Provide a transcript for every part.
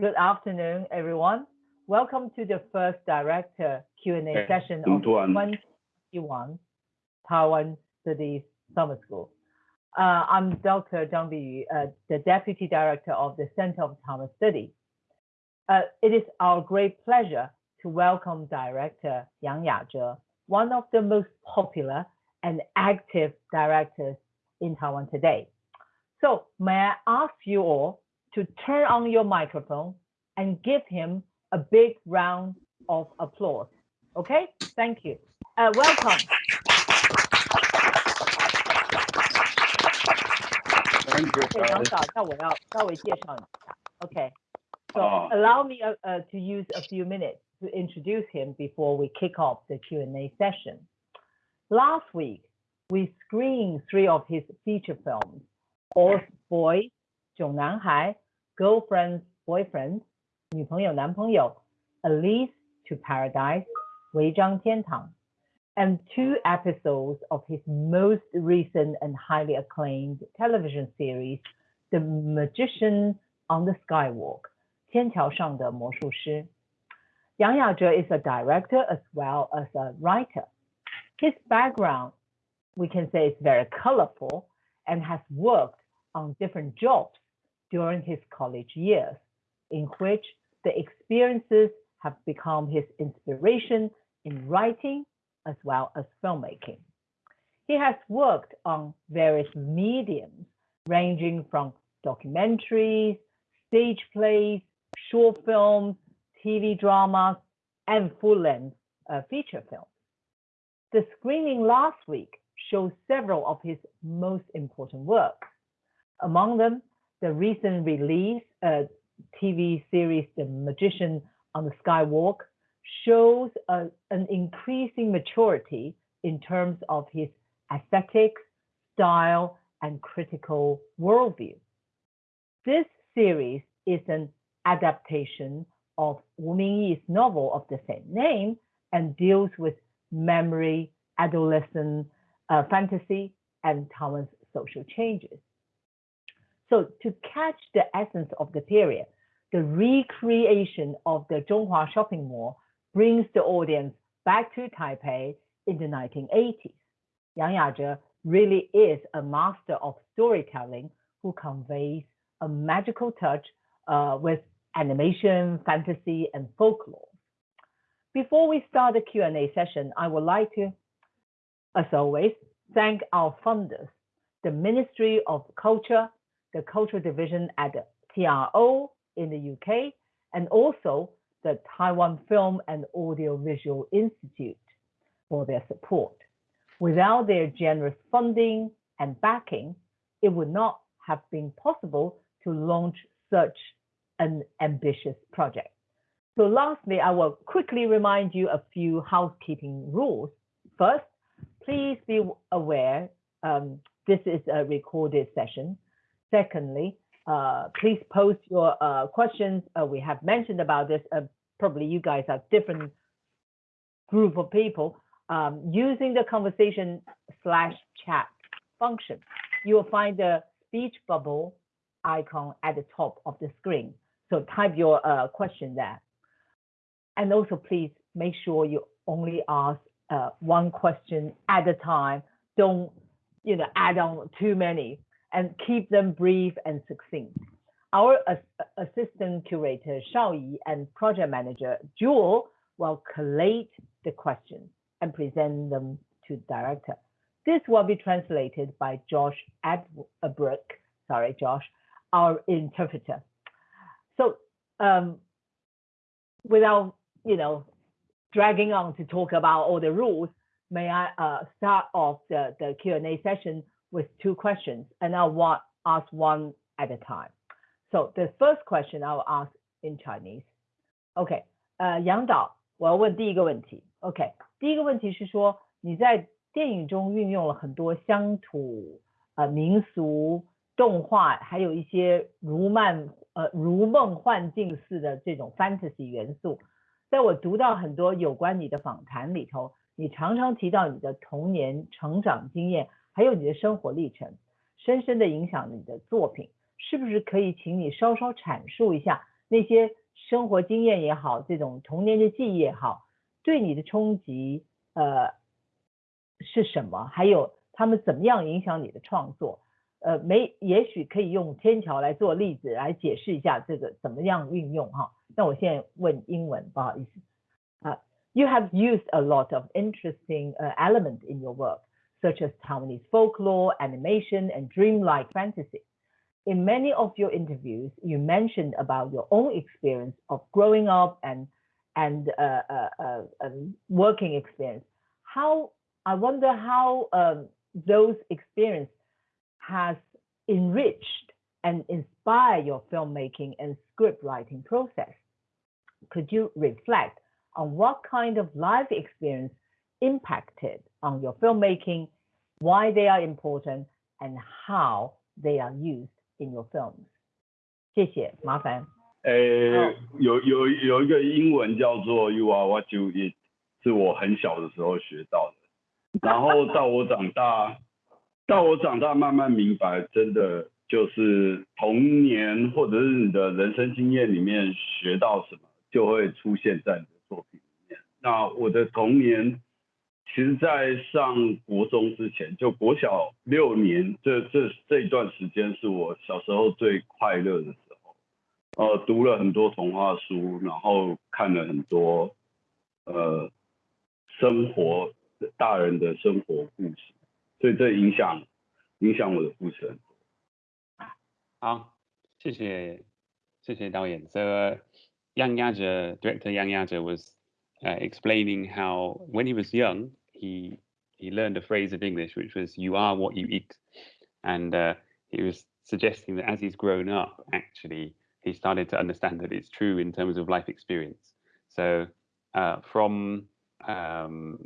Good afternoon, everyone. Welcome to the first director Q&A session of 2021 Taiwan Studies Summer School. Uh, I'm Dr. Zhang Biyu, uh, the Deputy Director of the Center of Taiwan Studies. Uh, it is our great pleasure to welcome Director Yang Yazhe, one of the most popular and active directors in Taiwan today. So may I ask you all to turn on your microphone and give him a big round of applause. Okay, thank you. Uh, welcome. Thank so oh. allow me uh, uh, to use a few minutes to introduce him before we kick off the Q&A session. Last week, we screened three of his feature films, Orz Boyz, 囧男孩，Girlfriend Boyfriend，女朋友男朋友，A Lease to Paradise，违章天堂，and two episodes of his most recent and highly acclaimed television series, The Magician on the Skywalk，天桥上的魔术师。Yang Yazhe is a director as well as a writer. His background, we can say, is very colorful and has worked on different jobs during his college years, in which the experiences have become his inspiration in writing as well as filmmaking. He has worked on various mediums, ranging from documentaries, stage plays, short films, TV dramas, and full-length uh, feature films. The screening last week shows several of his most important works. Among them, the recent release uh, TV series The Magician on the Skywalk shows a, an increasing maturity in terms of his aesthetics, style, and critical worldview. This series is an adaptation of Wu Mingyi's novel of the same name and deals with memory, adolescent uh, fantasy, and Taiwan's social changes. So to catch the essence of the period, the recreation of the Zhonghua shopping mall brings the audience back to Taipei in the 1980s. Yang Yazhe really is a master of storytelling who conveys a magical touch uh, with animation, fantasy, and folklore. Before we start the Q&A session, I would like to, as always, thank our funders, the Ministry of Culture, the Cultural Division at the TRO in the UK, and also the Taiwan Film and Audiovisual Institute for their support. Without their generous funding and backing, it would not have been possible to launch such an ambitious project. So lastly, I will quickly remind you a few housekeeping rules. First, please be aware um, this is a recorded session. Secondly, uh, please post your uh, questions. Uh, we have mentioned about this. Uh, probably you guys are different group of people um, using the conversation slash chat function. You will find the speech bubble icon at the top of the screen. So type your uh, question there. And also please make sure you only ask uh, one question at a time. Don't you know add on too many and keep them brief and succinct. Our assistant curator, Shao Yi, and project manager, Jewel, will collate the questions and present them to the director. This will be translated by Josh Adbrook, sorry, Josh, our interpreter. So um, without, you know, dragging on to talk about all the rules, may I uh, start off the, the Q&A session with two questions, and I want, ask one at a time. So the first question I will ask in Chinese. OK，呃，杨导，我要问第一个问题。OK，第一个问题是说你在电影中运用了很多乡土、呃民俗、动画，还有一些如漫呃如梦幻境似的这种 fantasy 元素。在我读到很多有关你的访谈里头，你常常提到你的童年成长经验。还有你的生活历程，深深的影响你的作品，是不是可以请你稍稍阐述一下那些生活经验也好，这种童年的记忆也好，对你的冲击呃是什么？还有他们怎么样影响你的创作？呃，没，也许可以用天桥来做例子来解释一下这个怎么样运用哈。那我现在问英文，不好意思啊。You have used a lot of interesting uh, element in your work, such as Taiwanese folklore, animation, and dreamlike fantasy. In many of your interviews, you mentioned about your own experience of growing up and and uh, uh, uh, um, working experience. How I wonder how um, those experiences has enriched and inspired your filmmaking and script writing process. Could you reflect on what kind of life experience impacted on your filmmaking, why they are important, and how they are used in your films? 谢谢，麻烦。呃，有有有一个英文叫做 “You are what you eat”，是我很小的时候学到的，然后到我长大。到我长大慢慢明白，真的就是童年或者是你的人生经验里面学到什么，就会出现在你的作品里面。那我的童年，其实在上国中之前，就国小六年这这这一段时间，是我小时候最快乐的时候。呃，读了很多童话书，然后看了很多呃生活大人的生活故事。所以这影响影响我的故事很多。好，谢谢谢谢导演。So uh, Yang Yaja, director Yang Yaja was explaining how when he was young, he he learned a phrase of English which was "You are what you eat," and uh, he was suggesting that as he's grown up, actually, he started to understand that it's true in terms of life experience. So uh, from um,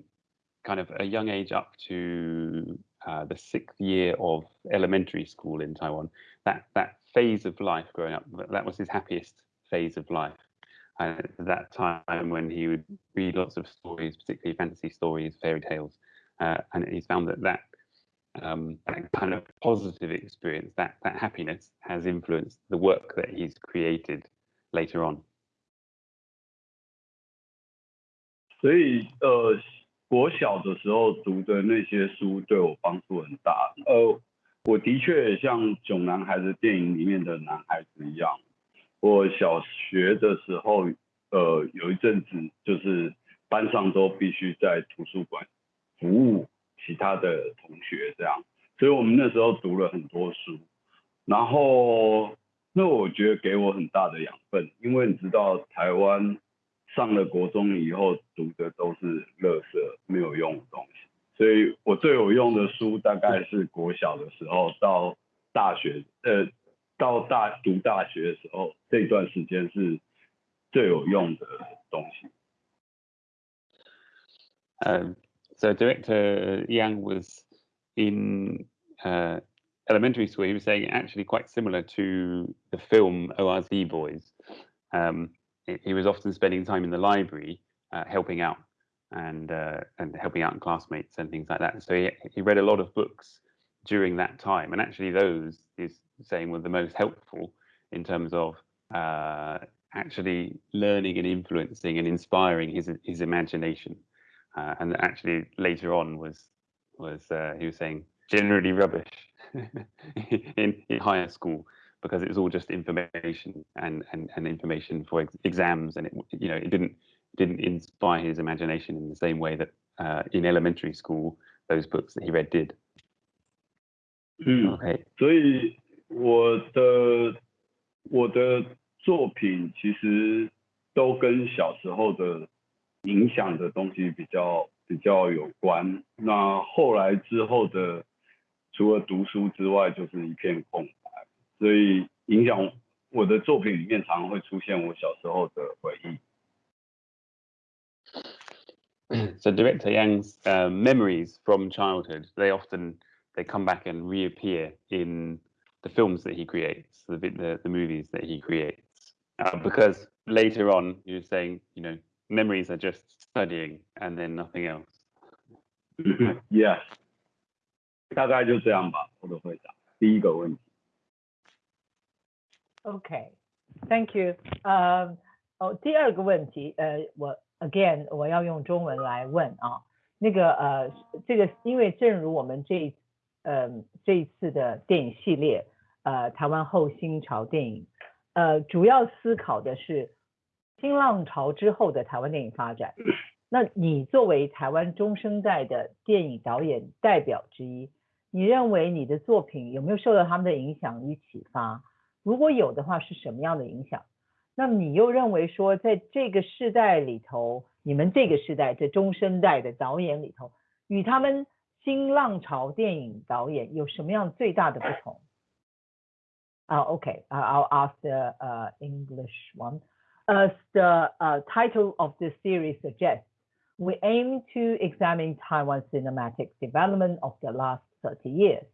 kind of a young age up to uh, the sixth year of elementary school in Taiwan, that that phase of life growing up, that was his happiest phase of life. And at that time when he would read lots of stories, particularly fantasy stories, fairy tales, uh, and he's found that that, um, that kind of positive experience, that that happiness, has influenced the work that he's created later on. 所以，呃，我小的时候读的那些书对我帮助很大。呃，我的确像《囧男孩》的电影里面的男孩子一样。 我小学的时候，呃，有一阵子就是班上都必须在图书馆服务其他的同学，这样。所以我们那时候读了很多书，然后那我觉得给我很大的养分，因为你知道台湾。上了国中以后读的都是垃圾没有用的东西，所以我最有用的书大概是国小的时候到大学，呃，so director Yang was in uh, elementary school. He was saying actually quite similar to the film Orz Boyz. Um, he was often spending time in the library uh, helping out and uh, and helping out classmates and things like that. So he, he read a lot of books during that time, and actually those is saying were the most helpful in terms of uh, actually learning and influencing and inspiring his his imagination. Uh, and actually later on was was uh, he was saying generally rubbish in in higher school because it was all just information and and, and information for ex exams and it you know it didn't didn't inspire his imagination in the same way that uh, in elementary school those books that he read did. 嗯，OK，所以我的我的作品其实都跟小时候的影响的东西比较比较有关。那后来之后的，除了读书之外，就是一片空白所以影响我的作品里面常常会出现我小时候的回忆。So director Yang's uh, memories from childhood, they often they come back and reappear in the films that he creates, the the, the movies that he creates. Uh, because later on, you're saying, you know, memories are just studying and then nothing else. yes，大概就这样吧，我的回答。第一个问题。Okay. Thank you. 呃，哦，第二个问题，呃，我 again 我要用中文来问啊。那个呃，这个因为正如我们这一 呃这一次的电影系列，呃，台湾后新潮电影，呃，主要思考的是新浪潮之后的台湾电影发展。那你作为台湾中生代的电影导演代表之一，你认为你的作品有没有受到他们的影响与启发？如果有的话，是什么样的影响？那么你又认为说，在这个时代里头，你们这个时代这中生代的导演里头，与他们新浪潮电影导演有什么样最大的不同？啊、uh,，OK，啊、uh,，I'll ask the uh, English one. As the uh, title of the series suggests, we aim to examine Taiwan's cinematic development of the last 30 years.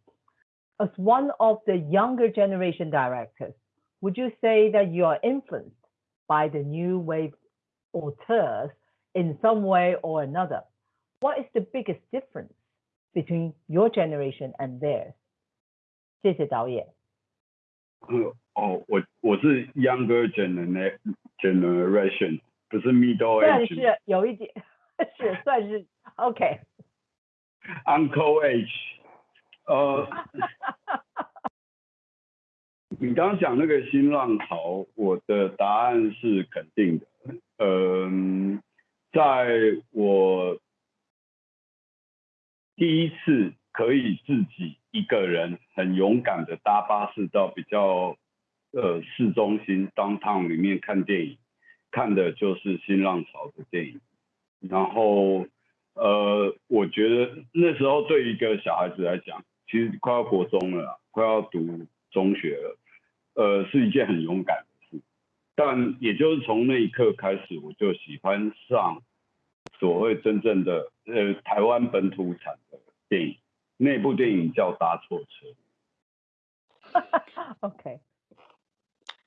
As one of the younger generation directors, would you say that you are influenced by the new wave auteurs in some way or another? What is the biggest difference between your generation and theirs? 谢谢导演。呃哦，我我是 younger gener generation，不是 middle 算 age。是有一点，是算是 OK。 Uncle age，呃，你刚刚讲那个新浪潮，我的答案是肯定的。嗯、在我 第一次可以自己一个人很勇敢的搭巴士到比较呃市中心 downtown 里面看电影，看的就是新浪潮的电影，然后呃，我觉得那时候对一个小孩子来讲，其实快要国中了，快要读中学了，呃，是一件很勇敢的事。但也就是从那一刻开始，我就喜欢上 所谓真正的呃台湾本土产的电影。那部电影叫《搭错车》。 OK。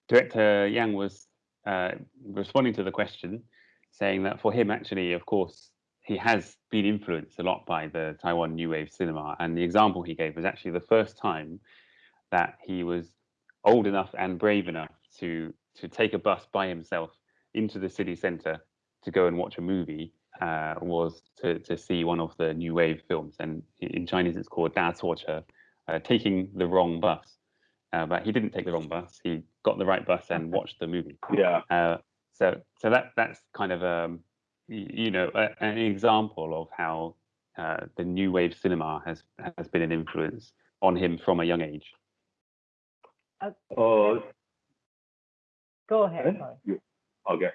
Director Yang was uh, responding to the question, saying that for him, actually, of course, he has been influenced a lot by the Taiwan New Wave cinema. And the example he gave was actually the first time that he was old enough and brave enough to to take a bus by himself into the city centre to go and watch a movie uh, was to, to see one of the new wave films, and in Chinese it's called Da Cuo Che, uh, Taking the Wrong Bus. Uh, but he didn't take the wrong bus. He got the right bus and watched the movie. Yeah. Uh, so so that that's kind of um, a you know a, an example of how uh, the new wave cinema has has been an influence on him from a young age. Uh, oh. Go ahead. Eh? Okay.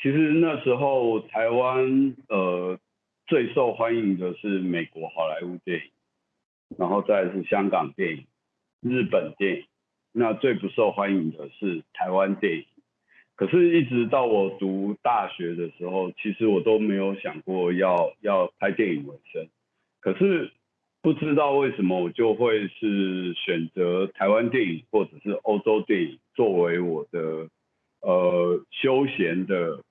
其实那时候台湾呃最受欢迎的是美国好莱坞电影，然后再是香港电影、日本电影，那最不受欢迎的是台湾电影。可是，一直到我读大学的时候，其实我都没有想过要要拍电影为生。可是不知道为什么，我就会是选择台湾电影或者是欧洲电影作为我的呃休闲的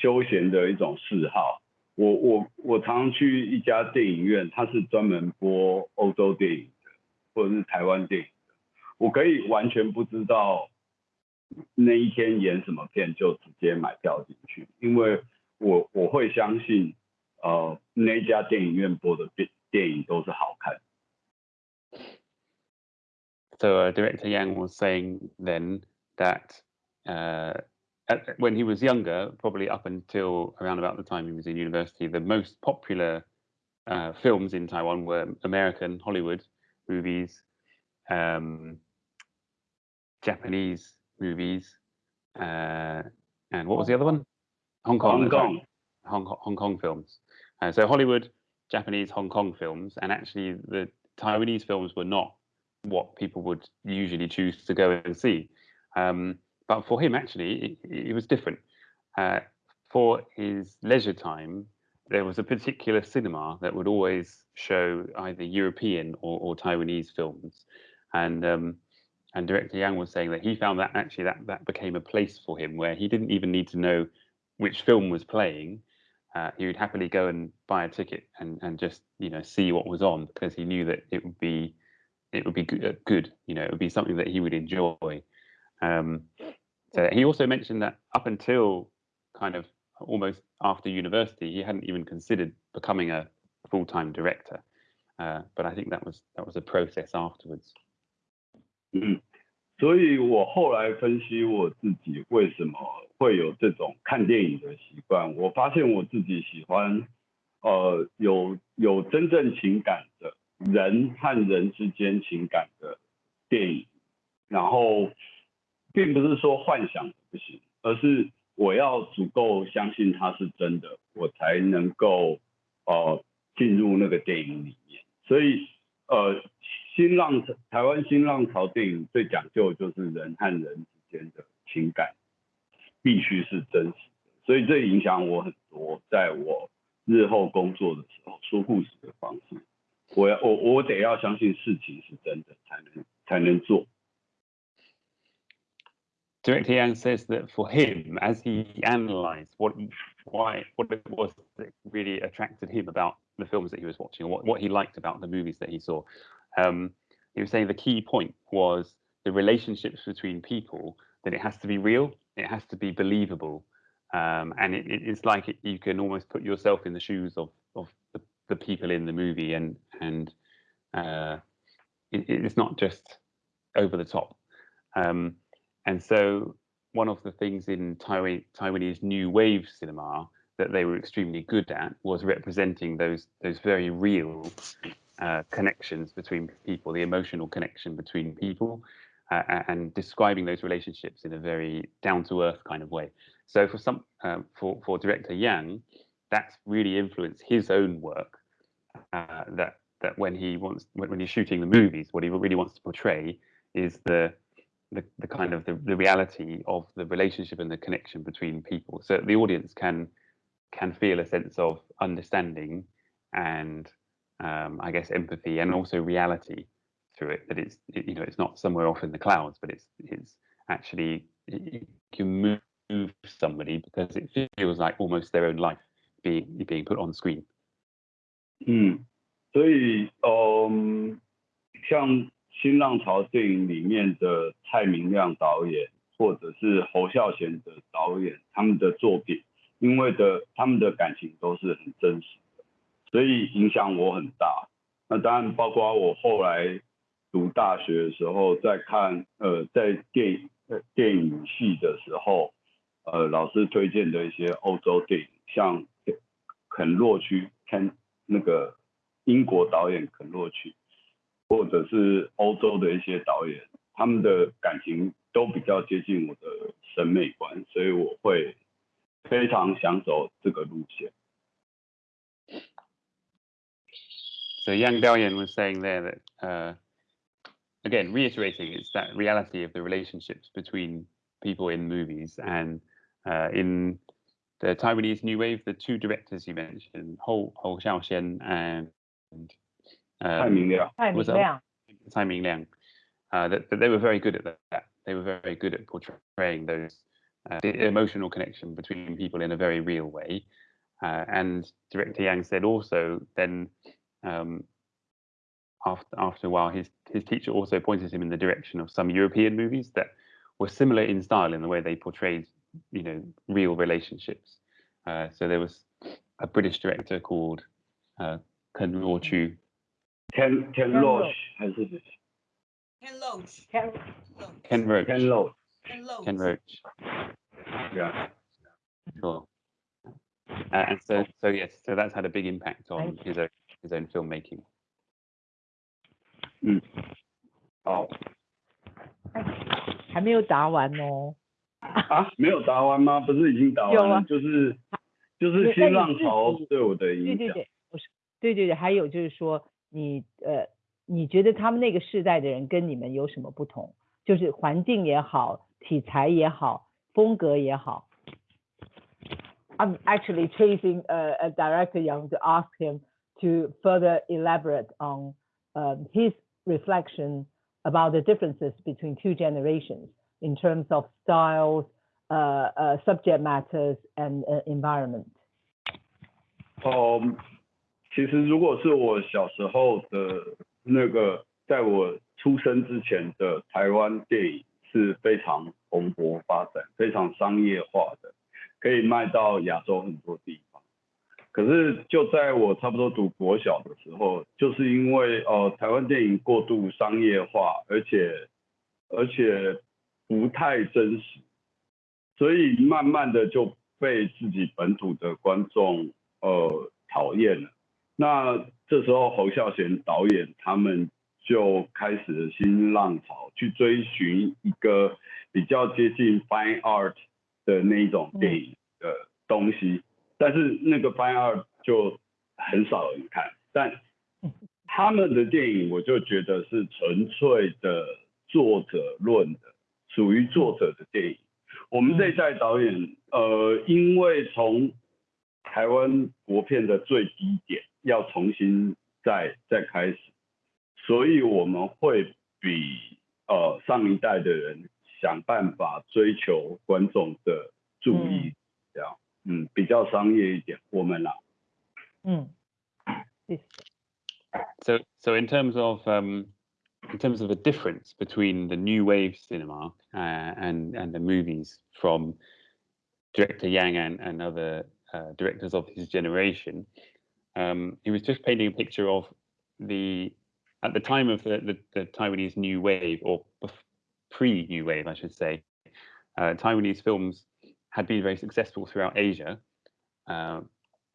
休闲的一种嗜好。我我我常常去一家电影院，它是专门播欧洲电影的，或者是台湾电影的，我可以完全不知道那一天演什么片，就直接买票进去，因为我我会相信，呃，那家电影院播的电电影都是好看的。So director Yang was saying then that uh, at, when he was younger, probably up until around about the time he was in university, the most popular uh, films in Taiwan were American Hollywood movies, um, Japanese movies, uh, and what was the other one? Hong Kong. Hong. Kong. Hong Kong, Hong Kong films. Uh, so Hollywood, Japanese, Hong Kong films, and actually the Taiwanese films were not what people would usually choose to go and see. Um, but for him, actually, it, it was different. Uh, for his leisure time, there was a particular cinema that would always show either European or, or Taiwanese films, and um, and director Yang was saying that he found that actually that that became a place for him where he didn't even need to know which film was playing. Uh, he would happily go and buy a ticket and, and just you know see what was on because he knew that it would be it would be good, good you know it would be something that he would enjoy um, So he also mentioned that up until kind of almost after university, he hadn't even considered becoming a full-time director. Uh, but I think that was that was a process afterwards. 嗯，所以我后来分析我自己为什么会有这种看电影的习惯，我发现我自己喜欢呃有有真正情感的人和人之间情感的电影，然后 并不是说幻想不行，而是我要足够相信它是真的，我才能够呃进入那个电影里面。所以呃，新浪台湾新浪潮电影最讲究就是人和人之间的情感必须是真实的，所以这影响我很多，在我日后工作的时候说故事的方式，我要我我得要相信事情是真的，才能才能做。Director Yang says that for him, as he analysed what why what it was that really attracted him about the films that he was watching, what what he liked about the movies that he saw, um, he was saying the key point was the relationships between people. That it has to be real, it has to be believable, um, and it, it's like it, you can almost put yourself in the shoes of of the, the people in the movie, and and uh, it, it's not just over the top. Um, and so one of the things in Taiwan, Taiwanese new wave cinema that they were extremely good at was representing those those very real uh, connections between people, the emotional connection between people, uh, and describing those relationships in a very down to earth kind of way. So for some uh, for for director Yang, that's really influenced his own work. Uh, that that when he wants when, when he's shooting the movies, what he really wants to portray is the the, the kind of the, the reality of the relationship and the connection between people so the audience can can feel a sense of understanding and um, I guess empathy and also reality through it that it's it, you know it's not somewhere off in the clouds but it's it's actually you can move somebody because it feels like almost their own life being being put on screen 嗯，所以嗯，像 新浪潮电影里面的蔡明亮导演，或者是侯孝贤的导演，他们的作品，因为的他们的感情都是很真实的，所以影响我很大。那当然包括我后来读大学的时候，在看呃在电呃电影系的时候，呃老师推荐的一些欧洲电影，像肯洛区，看那个英国导演肯洛区。或者是欧洲的一些导演，他们的感情都比较接近我的审美观，所以我会非常想走这个路线。So Yang Daoyan was saying there that, uh, again, reiterating, it's that reality of the relationships between people in movies and uh, in the Taiwanese New Wave, the two directors you mentioned, Hou Hou Xiaoxian and um, Tsai Liang. Uh, that, that, they were very good at that. They were very good at portraying those uh, the emotional connection between people in a very real way. Uh, and director Yang said also then um, after after a while his his teacher also pointed him in the direction of some European movies that were similar in style in the way they portrayed you know real relationships. Uh, so there was a British director called uh, Ken Rochu Ken Ken Loach 还是 Ken Loach. Ken Ken Loach Ken Loach? Ken Loach. Ken Roach. Yeah. Sure. Uh, and so, so yes, so that's had a big impact on his own his own filmmaking. 嗯，好还没有答完哦。啊，没有答完吗？不是已经答完了？有啊就是就是新浪潮对我的影响。对对对，不是，对对对，还有就是说，你呃，你觉得他们那个世代的人跟你们有什么不同？就是环境也好，题材也好，风格也好。I'm actually chasing a, a director Young to ask him to further elaborate on um, his reflection about the differences between two generations in terms of styles, uh, uh, subject matters, and uh, environment. 哦， 其实如果是我小时候的那个，在我出生之前的台湾电影是非常蓬勃发展、非常商业化的，可以卖到亚洲很多地方。可是就在我差不多读国小的时候，就是因为呃台湾电影过度商业化，而且而且不太真实，所以慢慢的就被自己本土的观众呃讨厌了。那这时候侯孝贤导演他们就开始了新浪潮，去追寻一个比较接近 fine art 的那一种电影的东西。但是那个 fine art 就很少人看，但他们的电影我就觉得是纯粹的作者论的，属于作者的电影。我们这一代导演，呃，因为从台湾国片的最低点要重新再再开始，所以我们会比呃上一代的人想办法追求观众的注意，这样。嗯，比较商业一点，我们啦。嗯，So so in terms of um in terms of the difference between the new wave cinema uh, and and the movies from director Yang and, and other uh, directors of his generation, um, he was just painting a picture of the at the time of the, the, the Taiwanese new wave or pre new wave, I should say. Uh, Taiwanese films had been very successful throughout Asia um,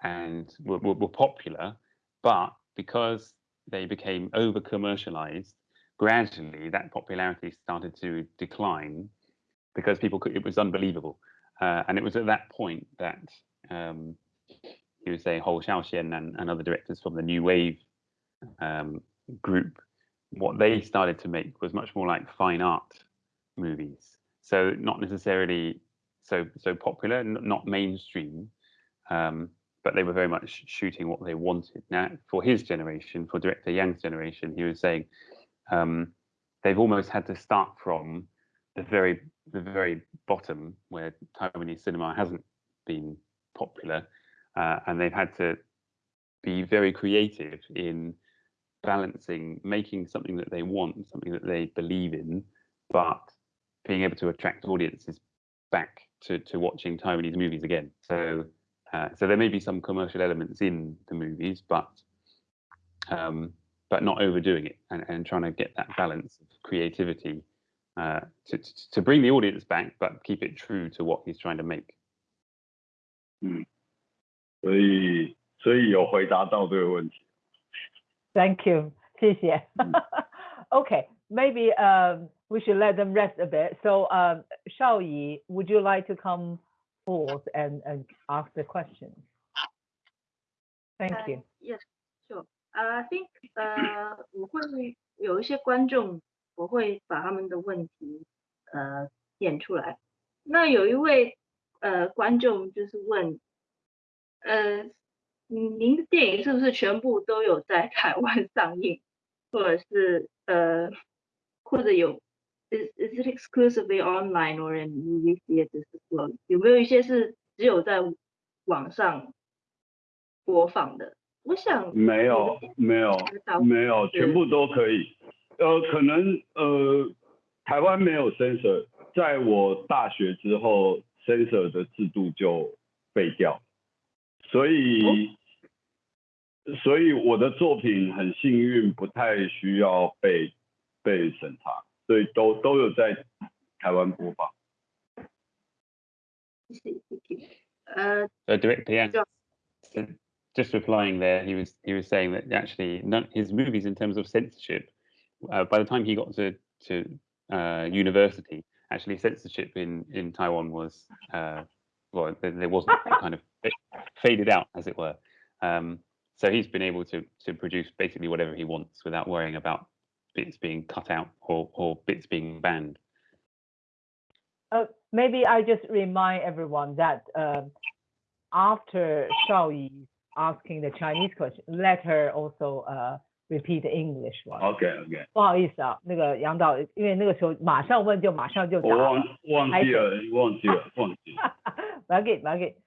and were, were, were, popular, but because they became over commercialized, gradually that popularity started to decline because people could, it was unbelievable. Uh, and it was at that point that um, he was saying Hou Xiaoxian and, and other directors from the New Wave um, group, what they started to make was much more like fine art movies. So not necessarily so so popular, not mainstream, um, but they were very much shooting what they wanted. Now, for his generation, for director Yang's generation, he was saying um, they've almost had to start from the very the very bottom where Taiwanese cinema hasn't been popular, uh, and they've had to be very creative in balancing making something that they want, something that they believe in, but being able to attract audiences back to, to watching Taiwanese movies again. So uh, so there may be some commercial elements in the movies, but um, but not overdoing it and, and trying to get that balance of creativity uh, to, to bring the audience back, but keep it true to what he's trying to make. 嗯，所以所以有回答到这个问题。Thank you，谢谢。okay, maybe um, we should let them rest a bit. So, um, Shao Yi, would you like to come forth and, and ask the questions? Thank uh, you. Yes, sure. Uh, I think 呃，我会有一些观众，我会把他们的问题呃点出来。那有一位呃观众就是问， 呃，您的电影是不是全部都有在台湾 上映，或者是呃，或者有 is is it exclusively online or in movie theaters as well？有没有一些是只有在网上播放的？我想没有没有没有，全部都可以。呃，可能呃，台湾没有 censor，在我大学之后，censor 的制度就废掉，所以。所以我的作品很幸运，不太需要被被审查，所以都都有在台湾播放。Uh, so director, yeah. So just replying there, he was he was saying that actually none, his movies in terms of censorship, uh, by the time he got to to uh, university, actually censorship in in Taiwan was uh, well there wasn't kind of faded out as it were. Um, so he's been able to to produce basically whatever he wants without worrying about bits being cut out or, or bits being banned. Uh, maybe I just remind everyone that uh, after Shao Yi asking the Chinese question, let her also uh, repeat the English one. OK OK。不好意思啊，那个杨导，因为那个时候马上问就马上就答。我忘忘记了，忘记了，忘记了。不要紧，不要紧。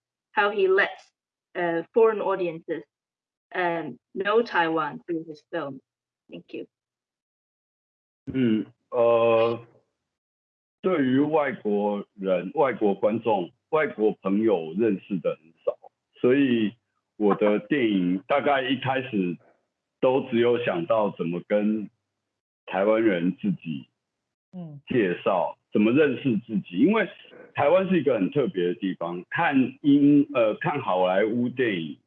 how he lets uh, foreign audiences um, know Taiwan through his film. Thank you. 嗯，呃，对于外国人、外国观众、外国朋友认识的很少，所以我的电影大概一开始都只有想到怎么跟台湾人自己嗯介绍，怎么认识自己，因为台湾是一个很特别的地方，看英呃看好莱坞电影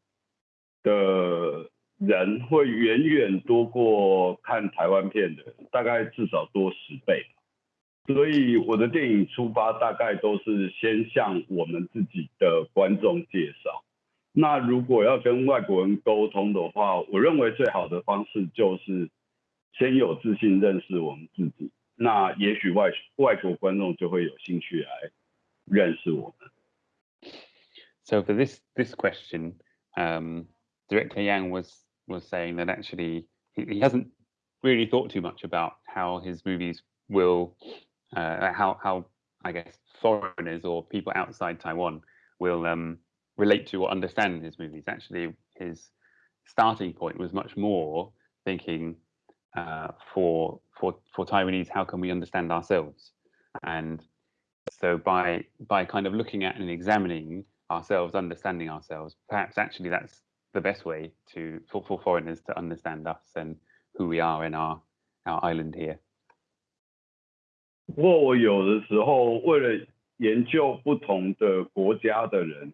的人会远远多过看台湾片的，大概至少多十倍。所以我的电影出发大概都是先向我们自己的观众介绍。那如果要跟外国人沟通的话，我认为最好的方式就是先有自信认识我们自己。那也许外外国观众就会有兴趣来认识我们。 So for this this question, um, Director Yang was was saying that actually he, he hasn't really thought too much about how his movies will, uh, how how I guess foreigners or people outside Taiwan will um, relate to or understand his movies. Actually, his starting point was much more thinking uh, for for for Taiwanese, how can we understand ourselves? And so by by kind of looking at and examining ourselves, understanding ourselves, perhaps actually that's the best way to for, for foreigners to understand us and who we are in our our island here. 不过我有的时候为了研究不同的国家的人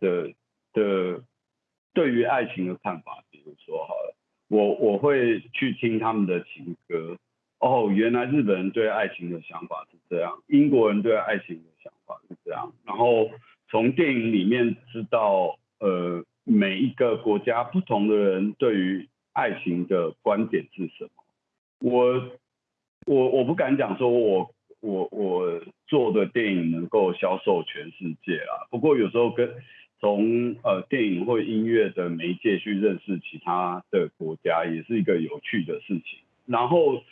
的的对于爱情的看法，比如说好了， 我我会去听他们的情歌。哦，原来日本人对爱情的想法是这样，英国人对爱情的想法是这样，然后从电影里面知道，呃，每一个国家不同的人对于爱情的观点是什么。我我我不敢讲说我我我做的电影能够销售全世界啊，不过有时候跟从呃电影或音乐的媒介去认识其他的国家，也是一个有趣的事情。然后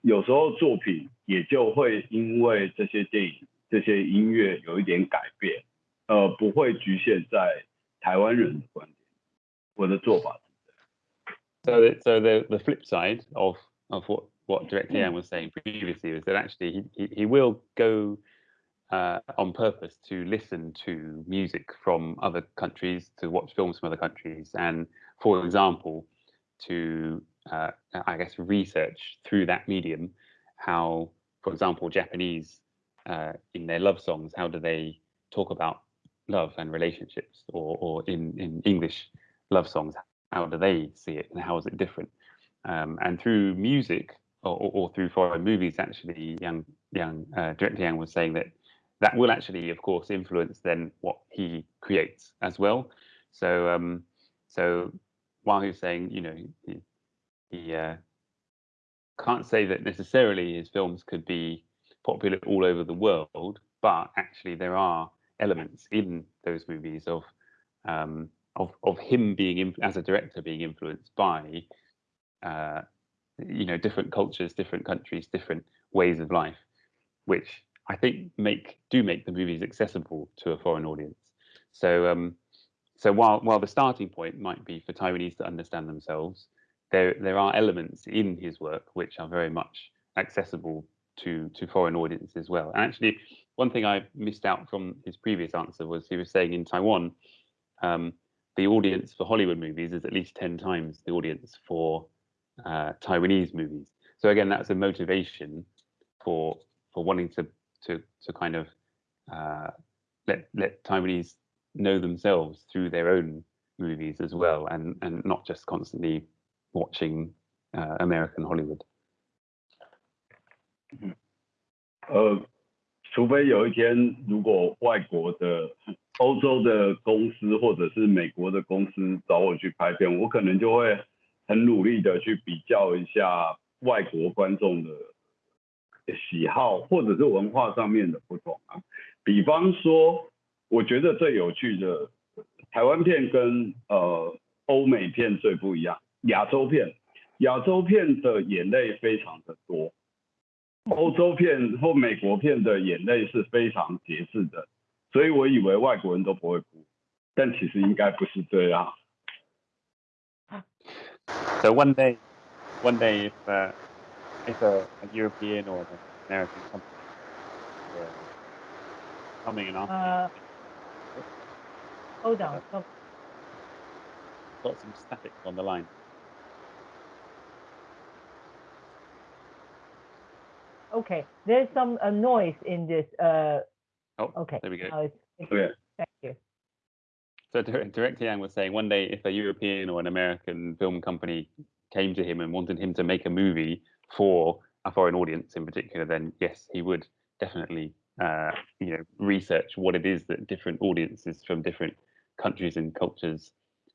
有时候作品也就会因为这些电影、这些音乐有一点改变，呃，不会局限在台湾人的观点。我的做法 So the, so the the flip side of of what what Director Yang was saying previously was that actually he he, he will go uh, on purpose to listen to music from other countries, to watch films from other countries, and for example, to uh, I guess research through that medium how, for example, Japanese uh, in their love songs, how do they talk about love and relationships, or or in in English love songs, how do they see it, and how is it different? Um, and through music or, or, through foreign movies, actually, young young uh, director Yang was saying that that will actually, of course, influence then what he creates as well. So um, so while he was saying, you know, he, he uh, can't say that necessarily his films could be popular all over the world, but actually there are elements in those movies of um, of of him being as a director being influenced by uh, you know different cultures, different countries, different ways of life, which I think make do make the movies accessible to a foreign audience. So um, so while while the starting point might be for Taiwanese to understand themselves, there there are elements in his work which are very much accessible to to foreign audiences as well. And actually, one thing I missed out from his previous answer was he was saying in Taiwan, um, the audience for Hollywood movies is at least ten times the audience for uh, Taiwanese movies. So again, that's a motivation for for wanting to to to kind of uh, let let Taiwanese know themselves through their own movies as well, and and not just constantly watching uh, American Hollywood. 呃，除非有一天，如果外国的、欧洲的公司或者是美国的公司找我去拍片，我可能就会很努力的去比较一下外国观众的 喜好或者是文化上面的不同啊。比方说，我觉得最有趣的台湾片跟呃欧美片最不一样，亚洲片，亚洲片的眼泪非常的多，欧洲片或美国片的眼泪是非常节制的，所以我以为外国人都不会哭，但其实应该不是这样。So one day, one day, uh, if a, a European or an American company were coming and asking, Uh, hold on. hold- got some static on the line. Okay, there's some uh, noise in this. Uh, Oh, okay. there we go. now it's- Okay. Thank you. So Director Yang was saying one day if a European or an American film company came to him and wanted him to make a movie for a foreign audience in particular, then yes, he would definitely uh, you know research what it is that different audiences from different countries and cultures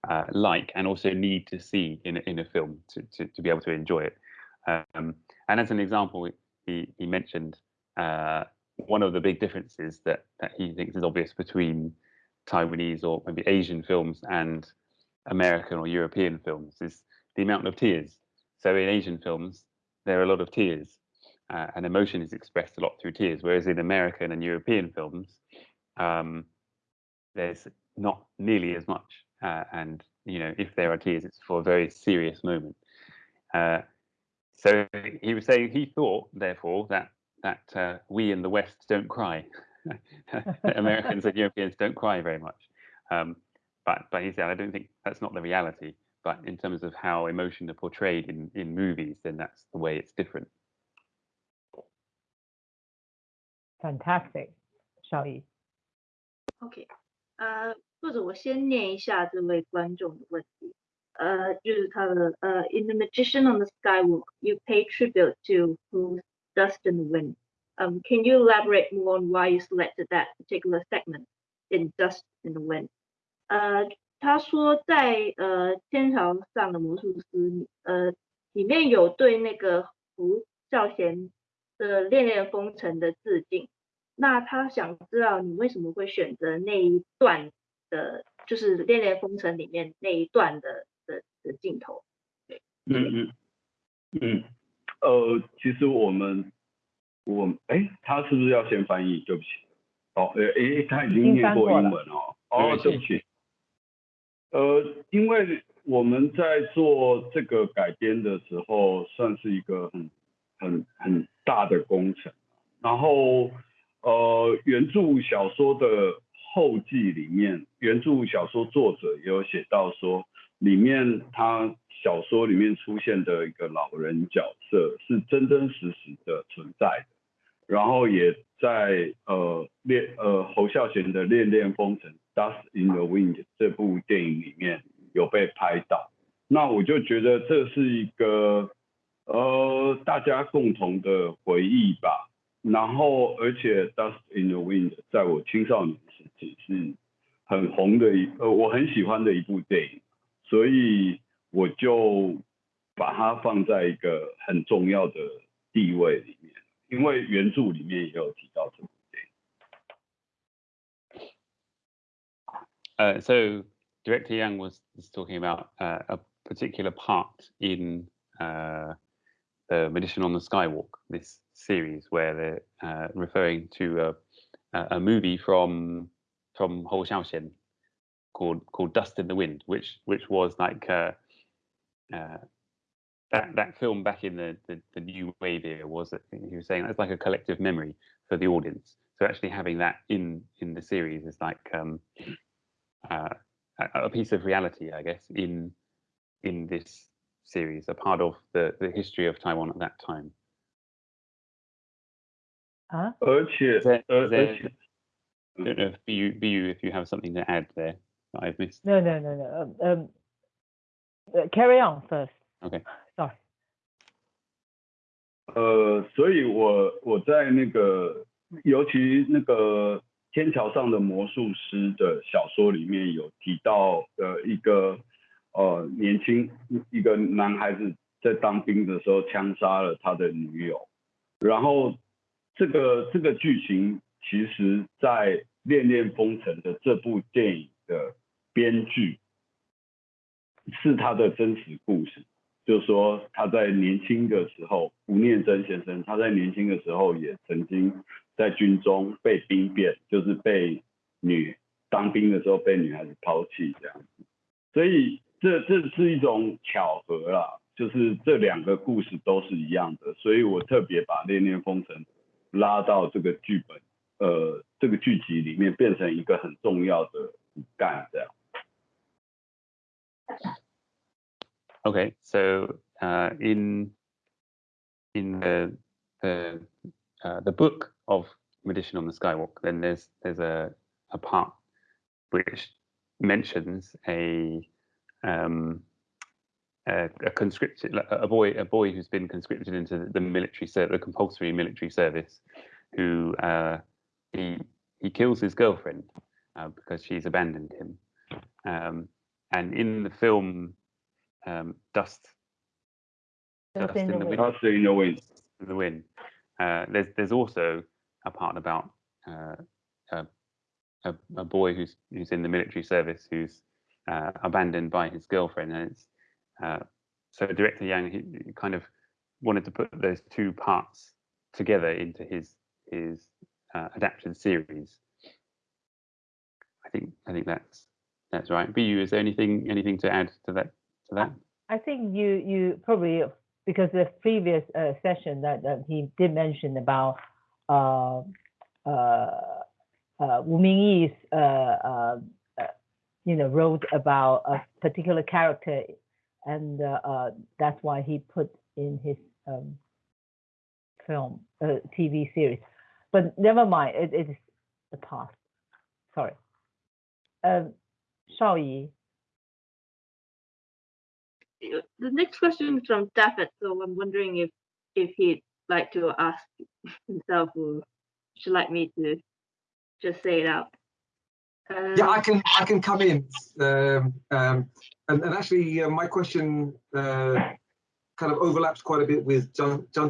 uh, like and also need to see in in a film to, to, to be able to enjoy it. Um, and as an example, he, he mentioned uh, one of the big differences that, that he thinks is obvious between Taiwanese or maybe Asian films and American or European films is the amount of tears. So in Asian films, there are a lot of tears, uh, and emotion is expressed a lot through tears. Whereas in American and European films, um, there's not nearly as much. Uh, and you know, if there are tears, it's for a very serious moment. Uh, so he was saying he thought, therefore, that that uh, we in the West don't cry. Americans and Europeans don't cry very much. Um, but but he said, I don't think that's not the reality but in terms of how emotion are portrayed in, in movies, then that's the way it's different. Fantastic. okay. uh, the Magician on the Skywalk, you pay tribute to Hou's dust in the wind. Um, can you elaborate more on why you selected that particular segment in Dust in the Wind? 他说在呃天朝上的魔术师，呃，里面有对那个胡孝贤的《恋恋风尘》的致敬。那他想知道你为什么会选择那一段的，就是《恋恋风尘》里面那一段的的的镜头。嗯嗯嗯，呃，其实我们我哎，他是不是要先翻译？对不起，哦，哎，哎，他已已经经念过英文哦，哦，对不起，呃，因为我们在做这个改编的时候，算是一个很很很大的工程，然后呃，原著小说的后记里面，原著小说作者也有写到说，里面他小说里面出现的一个老人角色是真真实实的存在的，然后也在呃恋呃侯孝贤的《恋恋风尘》（Dust in the Wind） 这部电影里面有被拍到，那我就觉得这是一个呃大家共同的回忆吧。然后，而且《Dust in the Wind》在我青少年时期是很红的一呃我很喜欢的一部电影，所以我就把它放在一个很重要的地位里面，因为原著里面也有提到这个 Uh, so Director Yang was, was talking about uh, a particular part in uh, the Magician on the Skywalk, this series where they're uh, referring to a, a movie from from Hou Xiaoxian called called Dust in the Wind, which which was like uh, uh, that that film back in the, the the new wave era was that he was saying that's like a collective memory for the audience. So actually having that in in the series is like um, uh, a, a piece of reality, I guess, in in this series, a part of the the history of Taiwan at that time. 啊，而且 Is there- 而 is 而 there- 且 I don't know if you, you if you have something to add there that I've missed. no no no no um, um uh, carry on first Okay. sorry 呃，所以我我在那个，尤其那个 天桥上的魔术师的小说里面有提到，呃，一个呃年轻一个男孩子在当兵的时候枪杀了他的女友，然后这个这个剧情其实，在《恋恋风尘》的这部电影的编剧是他的真实故事，就是说他在年轻的时候，吴念真先生他在年轻的时候也曾经在军中被兵变，就是被女当兵的时候被女孩子抛弃这样子，所以这这是一种巧合啦，就是这两个故事都是一样的，所以我特别把《恋恋风尘》拉到这个剧本，呃，这个剧集里面变成一个很重要的骨干这样。Okay, so uh, in in the the uh, the book of Magician on the Skywalk, then there's there's a a part which mentions a um, a, a conscripted a boy a boy who's been conscripted into the military service, a compulsory military service, who uh, he he kills his girlfriend uh, because she's abandoned him, um, and in the film um, Dust Dust Dust in the the Wind. Wind. Dust in the Wind. in the Wind. Uh, there's there's also a part about uh, a, a a boy who's who's in the military service who's uh, abandoned by his girlfriend, and it's uh, so director Yang he, kind of wanted to put those two parts together into his his uh, adapted series. I think I think that's that's right. Bu, is there anything anything to add to that to that? I think you you probably because the previous uh, session that, that he did mention about uh, uh, uh, Wu Mingyi's uh, you know wrote about a particular character, and that's why he put in his um, film TV series. But never mind, it, it is the past. Sorry. Um, Shao Yi. The next question is from David, so I'm wondering if if he'd like to ask himself or should like me to just say it out. Yeah, Um, I can I can come in. Um, um, and, and actually, uh, my question uh, kind of overlaps quite a bit with John John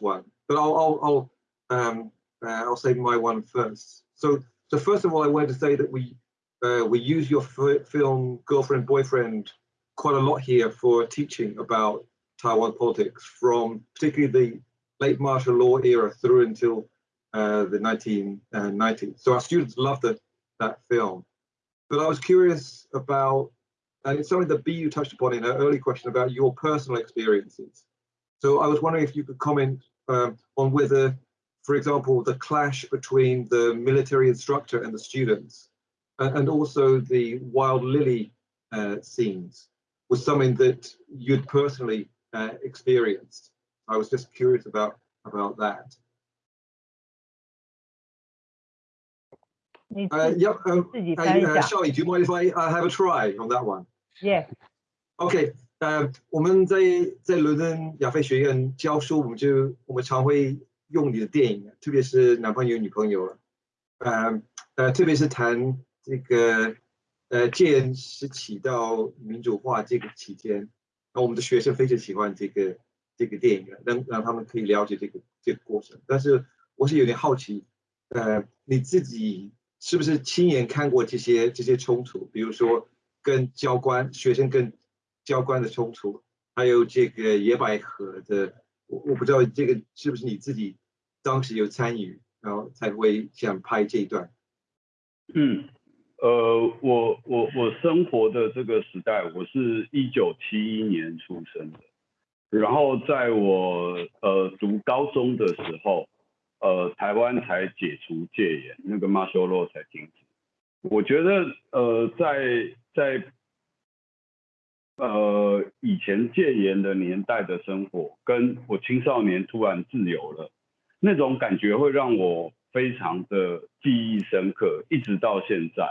one, but I'll I'll I'll, um, uh, I'll say my one first. So so first of all, I wanted to say that we uh, we use your film Girlfriend Boyfriend quite a lot here for teaching about Taiwan politics, from particularly the late martial law era through until uh, the 1990s. So our students love the that film. But I was curious about, and it's something that BU touched upon in her early question about your personal experiences. So I was wondering if you could comment um, on whether, for example, the clash between the military instructor and the students, and, and also the Wild Lily uh, scenes, was something that you'd personally uh, experienced. I was just curious about about that. 你 Uh, 自己 yep. Um, 自己 uh, 翻一 uh, 下 Shelly, do you mind if I uh, have a try on that one? ，Yes， OK，呃，我们在在伦敦亚非学院教书，我们就我们常会用你的电影，特别是男朋友女朋友了，呃呃，特别是谈这个 呃戒严时起到民主化这个期间，那我们的学生非常喜欢这个这个电影，让让他们可以了解这个这个过程。但是我是有点好奇，呃，你自己是不是亲眼看过这些这些冲突？比如说跟教官、学生跟教官的冲突，还有这个野百合的，我我不知道这个是不是你自己当时有参与，然后才会想拍这一段。嗯，呃，我我我生活的这个时代，我是一九七一年出生的，然后在我呃读高中的时候，呃，台湾才解除戒严，那个 masolo 才停止。我觉得呃，在在呃以前戒严的年代的生活，跟我青少年突然自由了，那种感觉会让我非常的记忆深刻，一直到现在。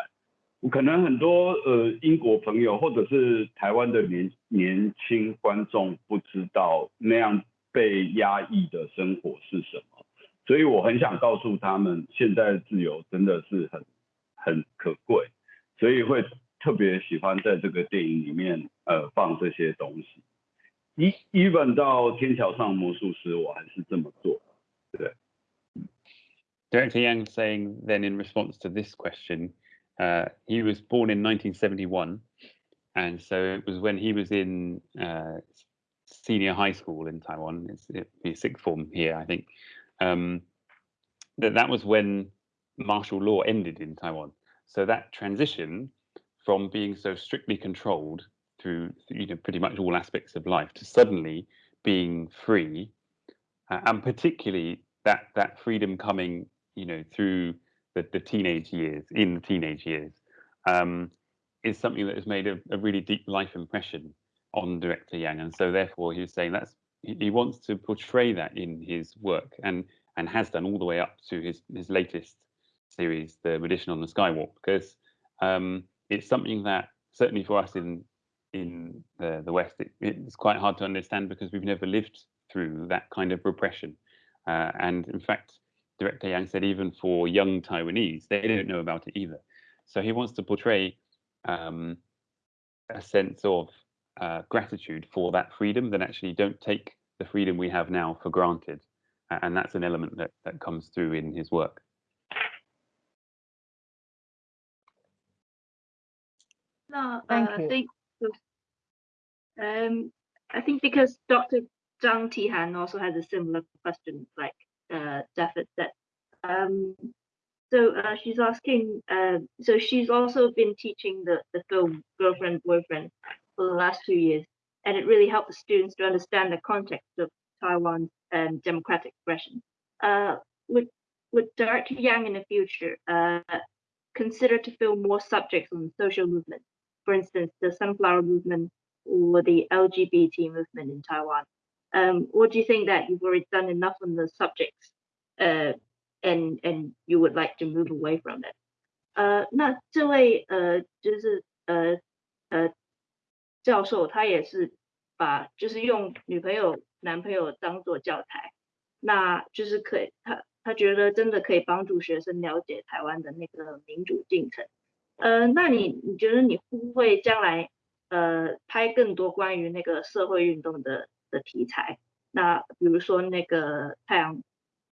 我可能很多呃英国朋友或者是台湾的年年轻观众不知道那样被压抑的生活是什么，所以我很想告诉他们，现在的自由真的是很很可贵，所以会特别喜欢在这个电影里面呃放这些东西。一 even 到天桥上魔术师，我还是这么做。对，Director Yang saying then in response to this question, uh, he was born in 1971, and so it was when he was in uh, senior high school in Taiwan. It's it sixth form here, I think. Um, that that was when martial law ended in Taiwan. So that transition from being so strictly controlled through you know pretty much all aspects of life to suddenly being free, uh, and particularly that that freedom coming you know through the, the teenage years in the teenage years um, is something that has made a, a, really deep life impression on director Yang, and so therefore he was saying that's he wants to portray that in his work and and has done all the way up to his his latest series, The Magician on the Skywalk, because um, it's something that certainly for us in in the, the West, it, it's quite hard to understand because we've never lived through that kind of repression. Uh, and in fact, Director Yang said even for young Taiwanese, they don't know about it either. So he wants to portray um, a sense of uh, gratitude for that freedom that actually don't take the freedom we have now for granted. And that's an element that, that comes through in his work. No, Thank uh, you. I think, um, I think because Dr. Zhang Tihan also has a similar question, like uh, said. Um, so uh, she's asking, uh, so she's also been teaching the, the film Girlfriend, Boyfriend for the last two years, and it really helped the students to understand the context of Taiwan's um, democratic expression. Uh, would, would Director Yang in the future uh, consider to film more subjects on social movement for instance, the sunflower movement or the LGBT movement in Taiwan? Um, or do you think that you've already done enough on the subjects uh, and and you would like to move away from it? 呃，那这位呃就是呃呃教授，他也是把就是用女朋友、男朋友当做教材，那就是可以他他觉得真的可以帮助学生了解台湾的那个民主进程。呃，那你你觉得你会不会将来呃拍更多关于那个社会运动的 的题材？那比如说那个太阳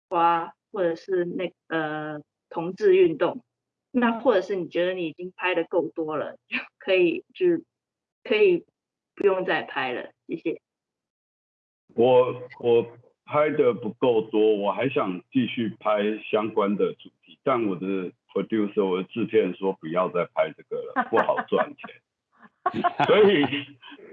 花，或者是那呃同志运动，那或者是你觉得你已经拍的够多了，就可以就可以不用再拍了？谢谢。我我拍的不够多，我还想继续拍相关的主题，但我的。producer 我的制片说不要再拍这个了，不好赚钱，所以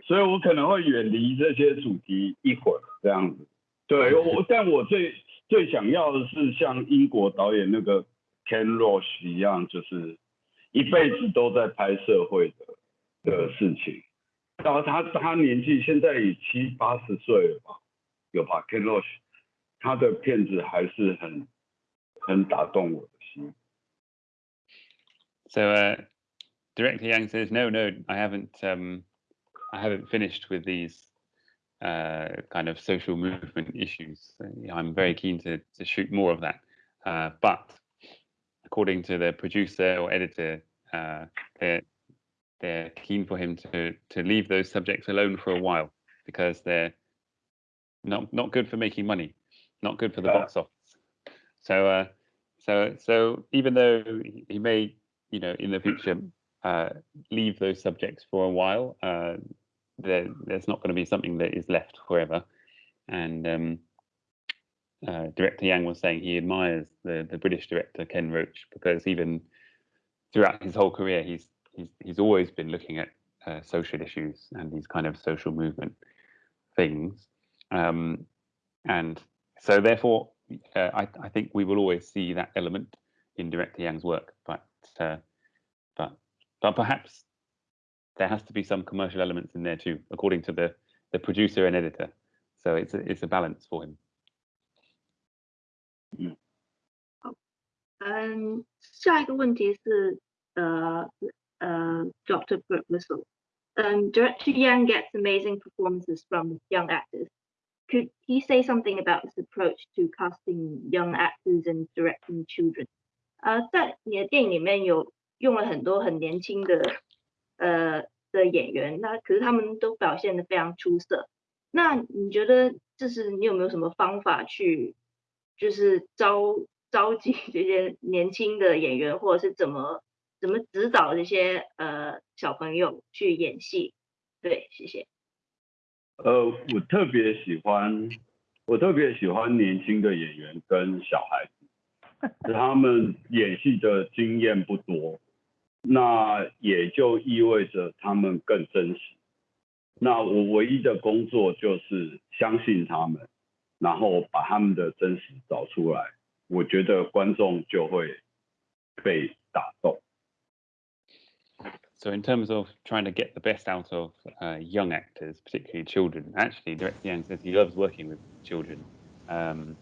所以我可能会远离这些主题一会儿这样子。对我，但我最最想要的是像英国导演那个 Ken Loach 一样，就是一辈子都在拍社会的的事情。然后他他年纪现在也七八十岁了吧，有吧？Ken Loach 他的片子还是很很打动我的心。So uh, Director Yang says, no, no, I haven't, um, I haven't finished with these uh, kind of social movement issues. I'm very keen to, to shoot more of that. Uh, but according to the producer or editor, uh, they're, they're keen for him to, to leave those subjects alone for a while because they're not, not good for making money, not good for the box office. So, uh, so, so even though he may you know, in the future, uh, leave those subjects for a while. Uh, there, there's not going to be something that is left forever. And um, uh, Director Yang was saying he admires the, the British director Ken Loach because even throughout his whole career, he's he's he's always been looking at uh, social issues and these kind of social movement things. Um, and so, therefore, uh, I, I think we will always see that element in Director Yang's work, but but but perhaps there has to be some commercial elements in there too, according to the the producer and editor. So it's a, it's a balance for him. 嗯，下一个问题是呃呃，Dr. Burt Whistle. Um, Director Yang gets amazing performances from young actors. Could he say something about his approach to casting young actors and directing children? 呃，在你的电影里面有 用了很多很年轻的呃的演员，那可是他们都表现的非常出色。那你觉得，就是你有没有什么方法去，就是招召集这些年轻的演员，或者是怎么怎么指导这些呃小朋友去演戏？对，谢谢。呃，我特别喜欢，我特别喜欢年轻的演员跟小孩子，他们演戏的经验不多，那也就意味着他们更真实。那我唯一的工作就是相信他们，然后把他们的真实找出来，我觉得观众就会被打动。So in terms of trying to get the best out of uh, young actors, particularly children, actually, Director Yang says he loves working with children, um,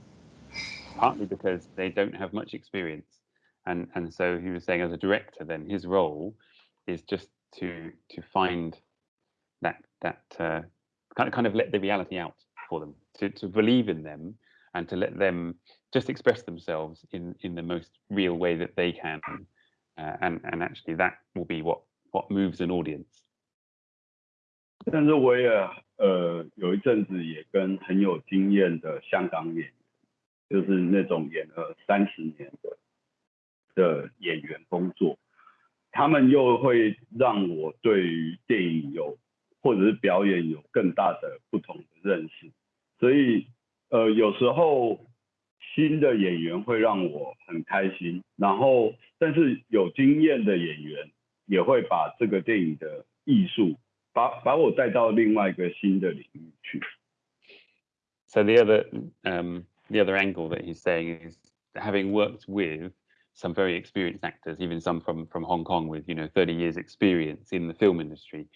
partly because they don't have much experience, and and so he was saying as a director, then his role is just to to find that that uh, kind of kind of let the reality out for them, to to believe in them, and to let them just express themselves in in the most real way that they can, uh, and and actually that will be what what moves an audience. 但是我也呃有一阵子也跟很有经验的香港演员，就是那种演了三十年的 的演员工作，他们又会让我对于电影有或者是表演有更大的不同的认识，所以呃有时候新的演员会让我很开心，然后但是有经验的演员。也会把这个电影的艺术，把把我带到另外一个新的领域去。So the other um, the other angle that he's saying is having worked with some very experienced actors, even some from from Hong Kong with you know 30 years experience in the film industry,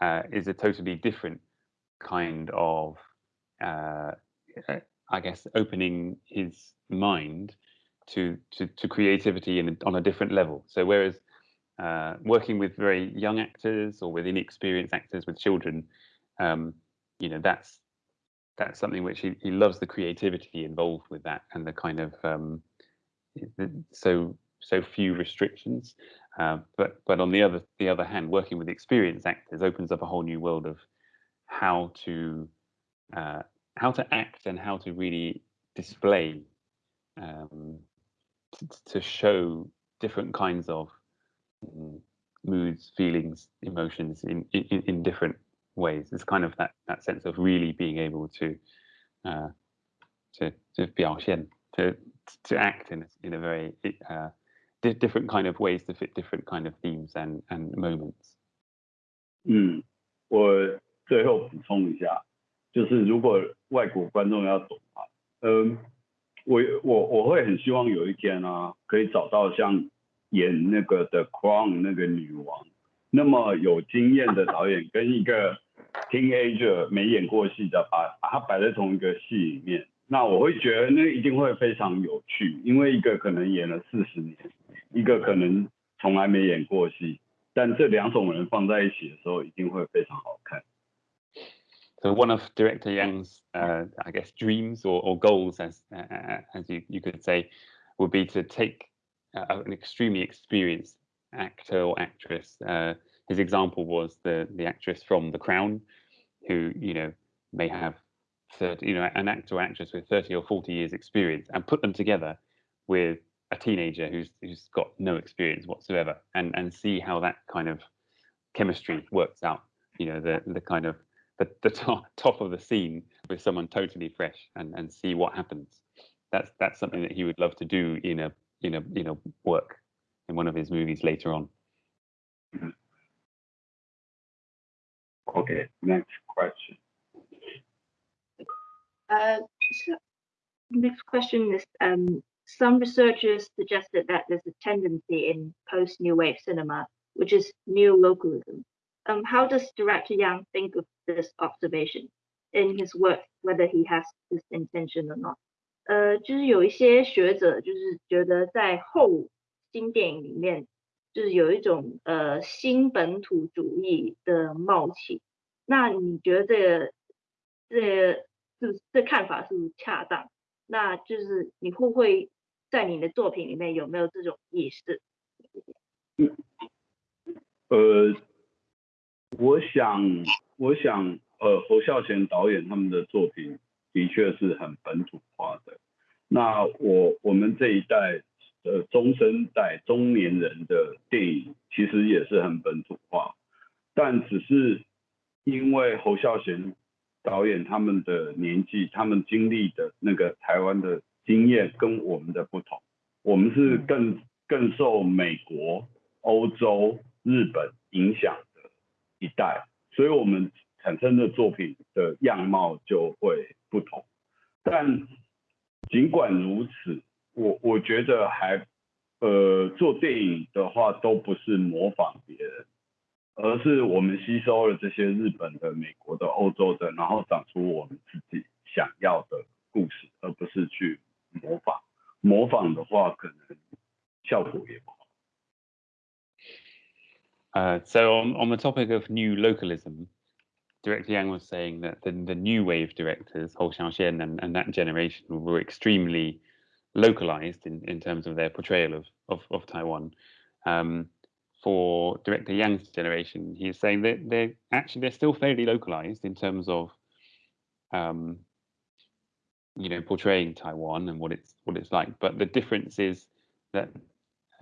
uh, is a totally different kind of, uh, I guess, opening his mind to to, to creativity in, on a different level. So whereas uh, working with very young actors or with inexperienced actors with children, um, you know, that's that's something which he, he loves the creativity involved with that and the kind of um, so so few restrictions. Uh, but but on the other the other hand, working with experienced actors opens up a whole new world of how to uh, how to act and how to really display um, to show different kinds of Mm, moods, feelings, emotions in, in, in different ways. It's kind of that that sense of really being able to uh, to to 表现 to to act in a, in a very uh, different kind of ways to fit different kind of themes and and moments. 嗯，我最后补充一下，就是如果外国观众要懂啊，嗯，我我我会很希望有一天啊，可以找到像演那个的 Crown 那个女王，那么有经验的导演跟一个 teenager 没演过戏的，把把他摆在同一个戏里面， 那我会觉得那一定会非常有趣，因为一个可能演了四十年，一个可能从来没演过戏，但这两种人放在一起的时候，一定会非常好看。So one of director Yang's, uh, I guess, dreams or, or goals, as uh, as you you could say, would be to take uh, an extremely experienced actor or actress. Uh, his example was the the actress from The Crown, who you know may have 30, you know, an actor or actress with 30 or 40 years experience, and put them together with a teenager who's who's got no experience whatsoever, and and see how that kind of chemistry works out. You know, the the kind of the, the top, top of the scene with someone totally fresh, and and see what happens. That's that's something that he would love to do in a you know you know work in one of his movies later on. Mm-hmm. Okay, next question. Uh, so next question is um, some researchers suggested that there's a tendency in post new wave cinema, which is new localism. Um, how does director Yang think of this observation in his work, whether he has this intention or not? 呃，就是有一些学者就是觉得在后新电影里面，就是有一种呃新本土主义的冒起。那你觉得这个这个 是这看法是不是恰当？那就是你会不会在你的作品里面有没有这种意识？呃，我想，我想，呃，侯孝贤导演他们的作品。的确是很本土化的，那我我们这一代的中生代中年人的电影，其实也是很本土化，但只是因为侯孝贤导演他们的年纪，他们经历的那个台湾的经验跟我们的不同，我们是更更受美国、欧洲、日本影响的一代，所以我们产生的作品的样貌就会不同，但。尽管如此，我我觉得还，呃，做电影的话都不是模仿别人，而是我们吸收了这些日本的、美国的、欧洲的，然后长出我们自己想要的故事，而不是去模仿。模仿的话，可能效果也不好。Uh, so on, on the topic of new localism, Director Yang was saying that the, the new wave directors, Hou Xiaoxian and, and that generation, were extremely localized in, in terms of their portrayal of, of, of Taiwan. Um, for Director Yang's generation, he's saying that they're actually they're still fairly localized in terms of um, you know portraying Taiwan and what it's what it's like. But the difference is that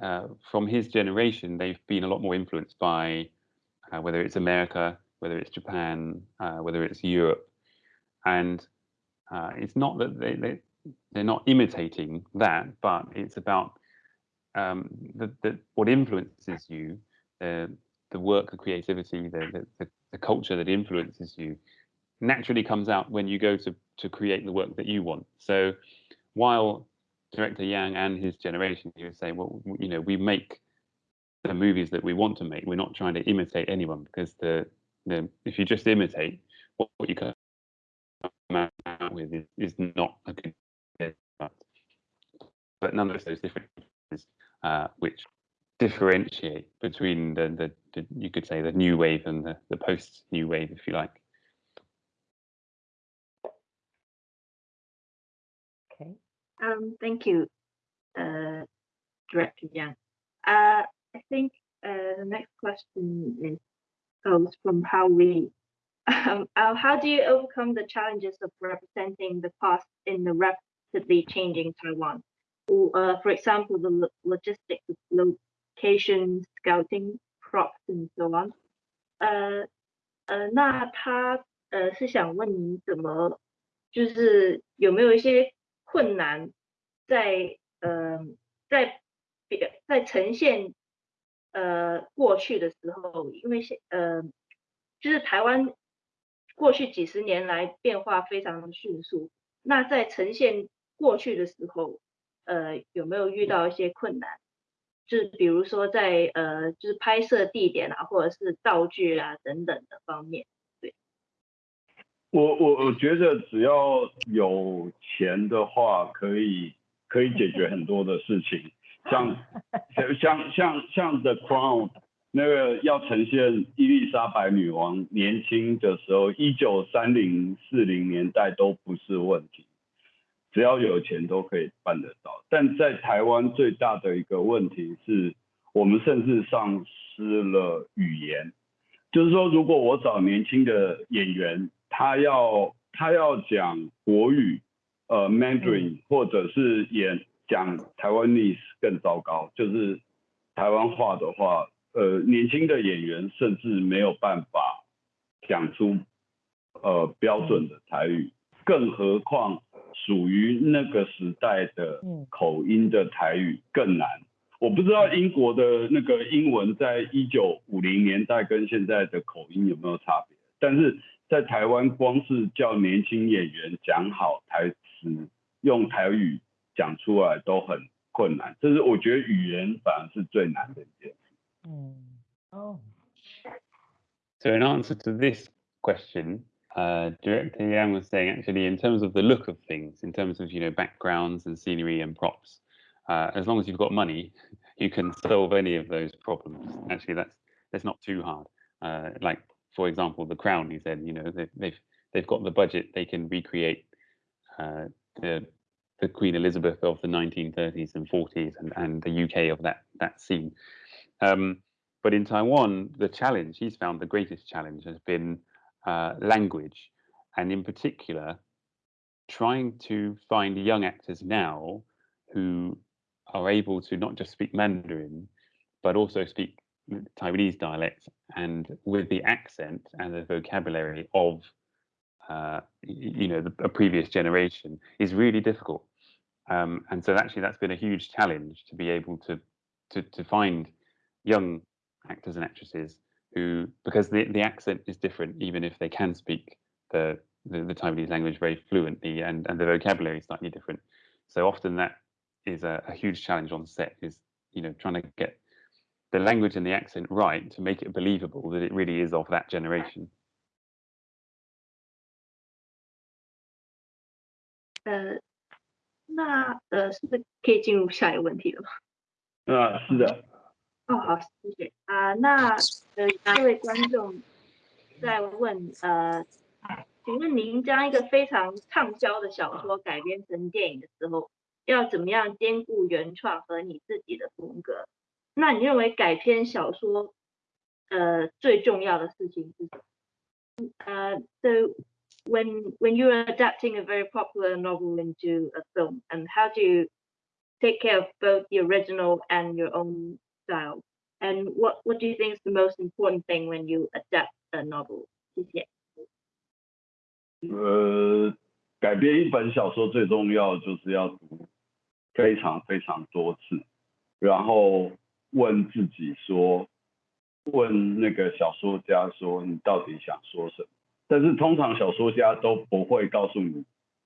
uh, from his generation, they've been a lot more influenced by uh, whether it's America, whether it's Japan, uh, whether it's Europe, and uh, it's not that they, they they're not imitating that, but it's about um, the, the, what influences you, the the work, the creativity, the, the the culture that influences you, naturally comes out when you go to to create the work that you want. So, while director Yang and his generation, he would say, well, you know, we make the movies that we want to make. We're not trying to imitate anyone because the then if you just imitate, what, what you come out with is, is not a good but, but nonetheless those differences uh, which differentiate between the, the, the, you could say the new wave and the, the post new wave if you like. Okay. Um thank you uh director Yang. Uh I think uh the next question is goes from how we um, uh, how do you overcome the challenges of representing the past in the rapidly changing Taiwan? Uh, for example, the lo logistics of location scouting, props, and so on. 呃呃，那他呃是想问你怎么，就是有没有一些困难在呃在别在呈现呃，过去的时候，因为现呃，就是台湾过去几十年来变化非常的迅速。那在呈现过去的时候， 呃，有没有遇到一些困难？就是比如说在呃，就是拍摄地点啊，或者是道具啊等等的方面。对，我我我觉得只要有钱的话，可以可以解决很多的事情。像 像像像 The Crown 那个要呈现伊丽莎白女王年轻的时候，一九三零四零年代都不是问题，只要有钱都可以办得到。但在台湾最大的一个问题是，我们甚至丧失了语言，就是说，如果我找年轻的演员，他要他要讲国语，呃，Mandarin 或者是演。讲台湾历史更糟糕，就是台湾话的话，呃，年轻的演员甚至没有办法讲出呃标准的台语，更何况属于那个时代的口音的台语更难。我不知道英国的那个英文在一九五零年代跟现在的口音有没有差别，但是在台湾，光是叫年轻演员讲好台词，用台语。讲出来都很困难，这是我觉得语言反而是最难的一件事。嗯，Oh. So in answer to this question, uh, Director Yang was saying actually in terms of the look of things, in terms of you know backgrounds and scenery and props, uh, as long as you've got money, you can solve any of those problems. Actually, that's that's not too hard. Uh, like for example, the Crown. He said, you know, they, have they've they've got the budget, they can recreate uh, the the Queen Elizabeth of the 1930s and 40s and, and the UK of that that scene. Um, but in Taiwan, the challenge he's found the greatest challenge has been uh, language, and in particular, trying to find young actors now who are able to not just speak Mandarin, but also speak Taiwanese dialect and with the accent and the vocabulary of, uh, you know, the, a previous generation is really difficult. Um, and so actually that's been a huge challenge to be able to, to, to find young actors and actresses who, because the, the accent is different, even if they can speak the, the, the Taiwanese language very fluently and, and the vocabulary is slightly different. So often that is a, a huge challenge on set is, you know, trying to get the language and the accent right to make it believable that it really is of that generation. 呃，那呃，是不是可以进入下一个问题了吗？啊，是的， 哦，好，谢谢啊。那呃，这位观众在问呃，请问您将一个非常畅销的小说改编成电影的时候，要怎么样兼顾原创和你自己的风格？那你认为改编小说呃最重要的事情是什么？呃，so when when you're adapting a very popular novel into a film, and how do you take care of both the original and your own style? And what what do you think is the most important thing when you adapt a novel? 谢谢。呃，改编一本小说最重要就是要读非常非常多次，然后问自己说，问那个小说家说，你到底想说什么？但是通常小说家都不会告诉你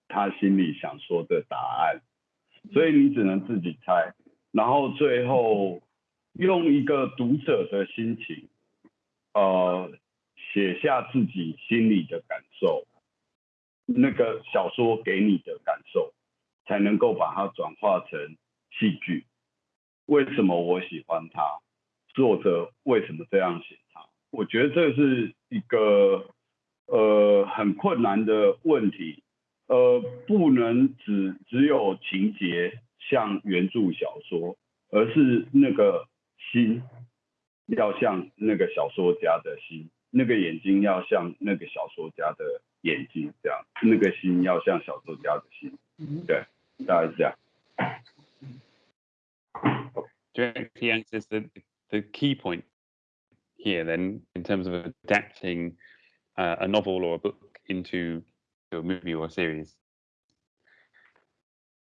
他心里想说的答案，所以你只能自己猜，然后最后用一个读者的心情，呃，写下自己心里的感受，那个小说给你的感受，才能够把它转化成戏剧。为什么我喜欢他？作者为什么这样写他？我觉得这是一个呃很困难的问题，呃，不能只只有情节像原著小说，而是那个心要像那个小说家的心，那个眼睛要像那个小说家的眼睛，这样，那个心要像小说家的心，对，大概是这样。Directly answers the, the key point here then in terms of adapting uh, a novel or a book into a movie or a series.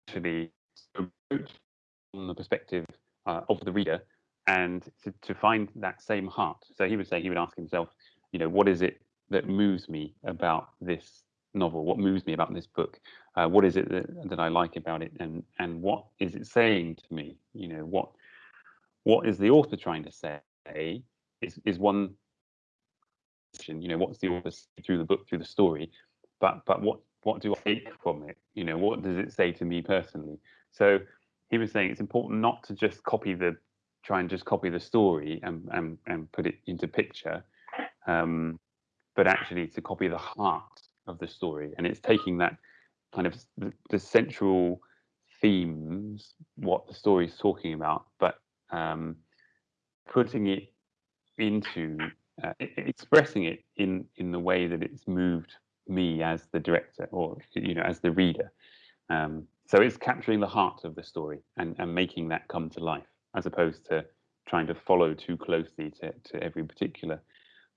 Actually, from the perspective uh, of the reader and to, to find that same heart. So he was saying he would ask himself, you know, what is it that moves me about this novel? What moves me about this book? Uh, what is it that, that I like about it? And and what is it saying to me? You know, what what is the author trying to say is, is one you know what's the author through the book through the story but but what what do i take from it you know what does it say to me personally so he was saying it's important not to just copy the try and just copy the story and and, and put it into picture um, but actually to copy the heart of the story. And it's taking that kind of the, the central themes what the story is talking about but um, putting it into uh, expressing it in in the way that it's moved me as the director or you know as the reader. Um, so it's capturing the heart of the story and, and making that come to life as opposed to trying to follow too closely to, to every particular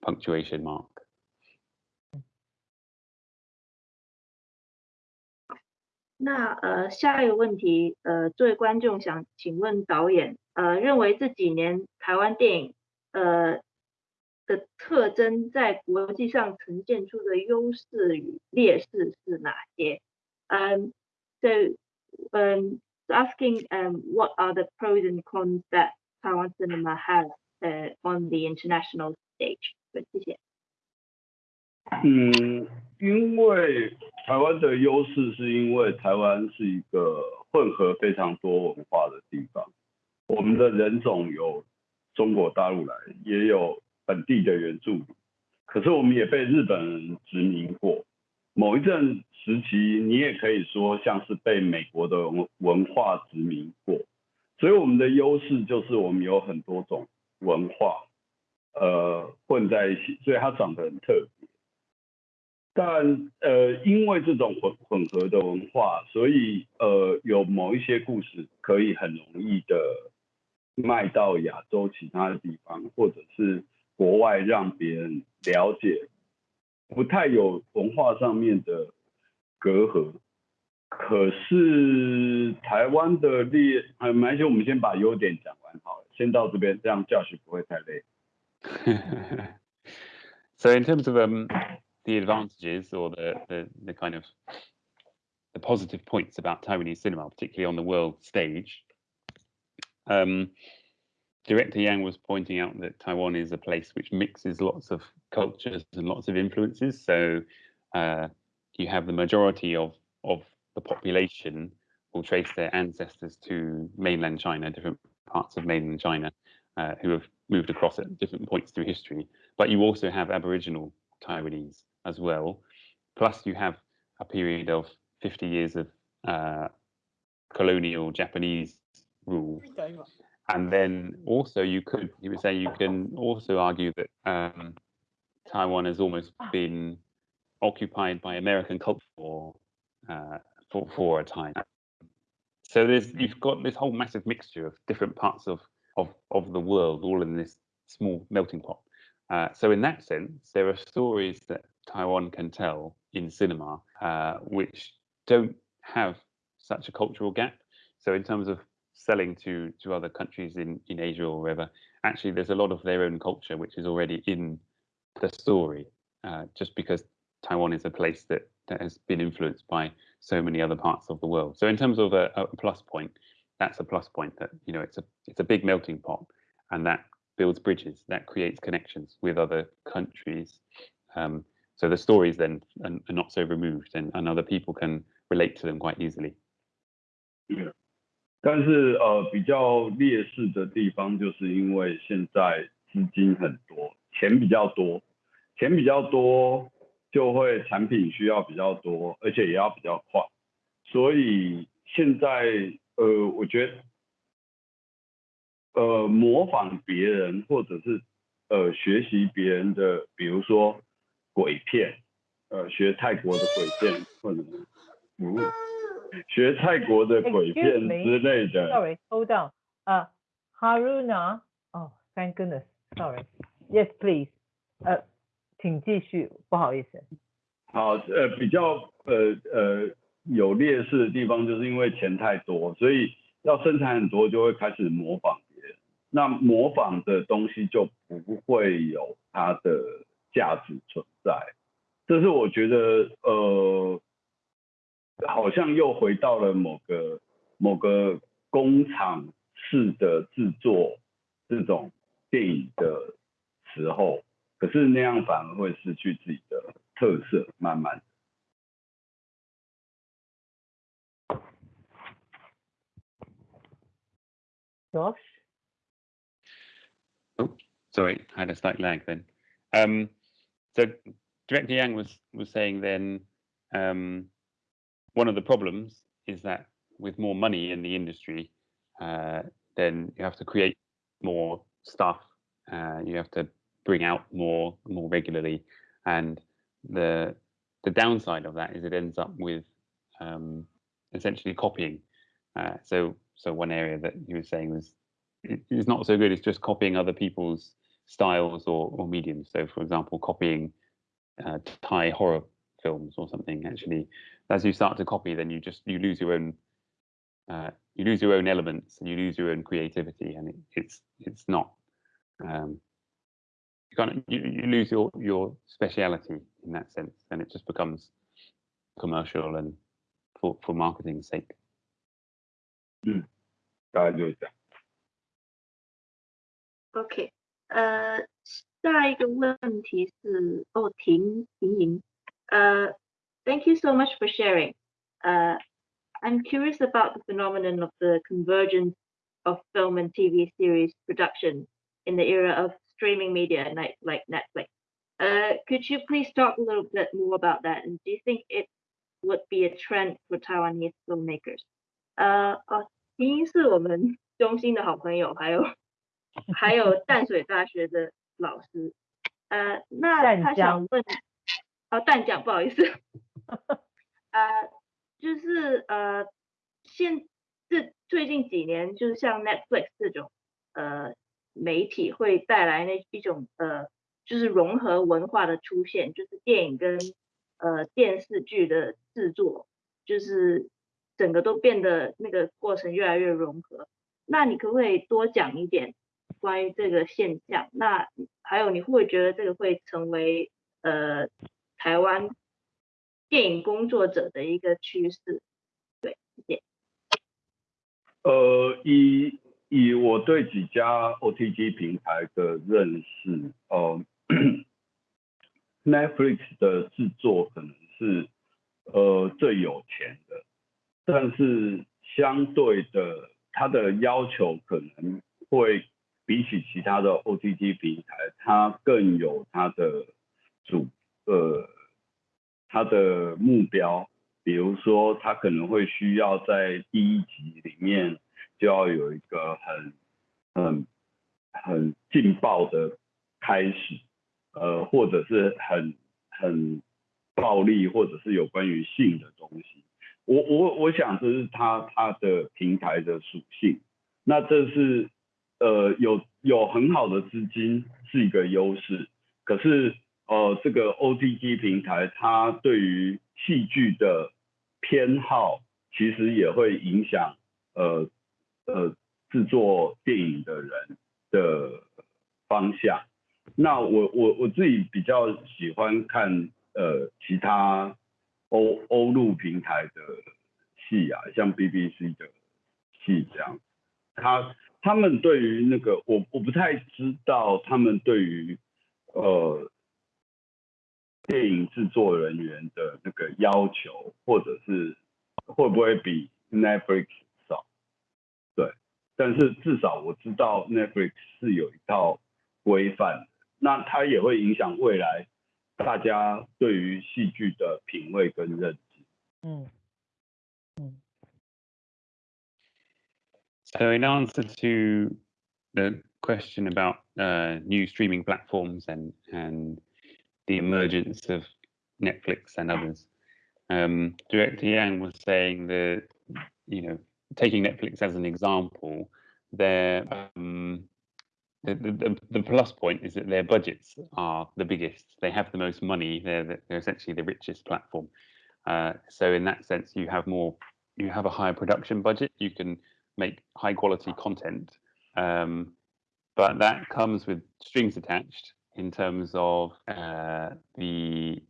punctuation mark 那呃，下一个问题，呃，作为观众想请问导演，呃，认为这几年台湾电影，呃的特征在国际上呈现出的优势与劣势是哪些？嗯，so um asking um what are the pros and cons that Taiwan cinema has uh on the international stage？谢谢。嗯，因为台湾的优势是因为台湾是一个混合非常多文化的地方，我们的人种有中国大陆来，也有本地的原住民，可是我们也被日本人殖民过， 某一阵时期你也可以说像是被美国的文文化殖民过，所以我们的优势就是我们有很多种文化，呃，混在一起，所以它长得很特别。但呃，因为这种混混合的文化，所以呃，有某一些故事可以很容易的卖到亚洲其他的地方，或者是国外让别人了解，不太有文化上面的隔阂。可是台湾的劣，呃，没关系，我们先把优点讲完好了，先到这边，这样教学不会太累。so in terms of um the advantages or the, the, the kind of the positive points about Taiwanese cinema, particularly on the world stage. Um, Director Yang was pointing out that Taiwan is a place which mixes lots of cultures and lots of influences. So uh, you have the majority of, of the population will trace their ancestors to mainland China, different parts of mainland China, uh, who have moved across at different points through history. But you also have Aboriginal Taiwanese as well. Plus, you have a period of 50 years of uh, colonial Japanese rule. And then also, you could, you would say, you can also argue that um, Taiwan has almost been occupied by American culture for, uh, for, for a time. So there's you've got this whole massive mixture of different parts of of of the world, all in this small melting pot. Uh, so in that sense, there are stories that Taiwan can tell in cinema, uh, which don't have such a cultural gap. So in terms of selling to to other countries in in Asia or wherever, actually there's a lot of their own culture which is already in the story, uh, just because Taiwan is a place that that has been influenced by so many other parts of the world. So in terms of a, a plus point, that's a plus point that you know it's a it's a big melting pot, and that builds bridges, that creates connections with other countries. Um, so the stories then are, are not so removed and, and other people can relate to them quite easily. 但是呃，比较劣势的地方，就是因为现在资金很多，钱比较多， 钱比较多，就会产品需要比较多，而且也要比较快，所以现在呃，我觉得呃，模仿别人或者是呃学习别人的，比如说鬼片，呃，学泰国的鬼片，或者嗯，学泰国的鬼片之类的。Sorry, hold on. 呃，Haruna. Oh, thank goodness. Sorry. Yes, please. 呃，请继续，不好意思。好，呃，比较呃呃有劣势的地方，就是因为钱太多，所以要生产很多，就会开始模仿别人。那模仿的东西就不会有它的价值存在，这是我觉得呃，好像又回到了某个某个工厂式的制作这种电影的时候，可是那样反而会失去自己的特色，慢慢。Josh。Oh, sorry, I had a slight lag then. Um, so Director Yang was was saying then um, one of the problems is that with more money in the industry, uh, then you have to create more stuff. Uh, you have to bring out more more regularly, and the the downside of that is it ends up with um, essentially copying. Uh, so so one area that you were saying was is not so good. It's just copying other people's styles or, or mediums. So, for example, copying uh, Thai horror films or something. Actually, as you start to copy, then you just you lose your own uh, you lose your own elements and you lose your own creativity, and it, it's it's not um, you kind you, you lose your your speciality in that sense, and it just becomes commercial and for for marketing's sake. 嗯，大概就是这样。OK，呃，下一个问题是哦，婷婷莹，呃，Thank you so much for sharing. Uh, I'm curious about the phenomenon of the convergence of film and TV series production in the era of streaming media like, like Netflix. Uh, could you please talk a little bit more about that? And do you think it would be a trend for Taiwanese filmmakers? 呃，哦，婷莹是我们中心的好朋友，还有还有淡水大学的老师，呃，那他想问， 哦，淡讲，不好意思。呃，就是呃，现这最近几年，就是像 Netflix 这种呃 媒体会带来那一种呃，就是融合文化的出现，就是电影跟呃电视剧的制作，就是整个都变得那个过程越来越融合。那你可不可以多讲一点关于这个现象？那还有你会不会觉得这个会成为呃台湾电影工作者的一个趋势？对，谢谢。呃，以以我对几家 OTT 平台的认识，呃，Netflix 的制作可能是呃最有钱的，但是相对的，它的要求可能会比起其他的 OTT 平台，它更有它的主呃它的目标。比如说，他可能会需要在第一集里面就要有一个很很很劲爆的开始，呃，或者是很很暴力，或者是有关于性的东西。我我我想这是他他的平台的属性。那这是呃有有很好的资金是一个优势，可是呃这个 OTT 平台它对于戏剧的偏好其实也会影响呃呃制作电影的人的方向。那我我我自己比较喜欢看呃其他欧欧陆平台的戏啊，像 BBC 的戏这样。他他们对于那个我我不太知道他们对于呃。电影制作人员的那个要求，或者是会不会比 Netflix？对，但是至少我知道 Netflix 是有一套规范，那它也会影响未来大家对于戏剧的品味跟认知。嗯嗯。So in answer to the question about uh, new streaming platforms and and the emergence of Netflix and others. Um, Director Yang was saying that, you know, taking Netflix as an example, their um, the, the, the plus point is that their budgets are the biggest. They have the most money. They're, they're essentially the richest platform. Uh, so in that sense, you have more, you have a higher production budget. You can make high quality content, um, but that comes with strings attached in terms of uh, the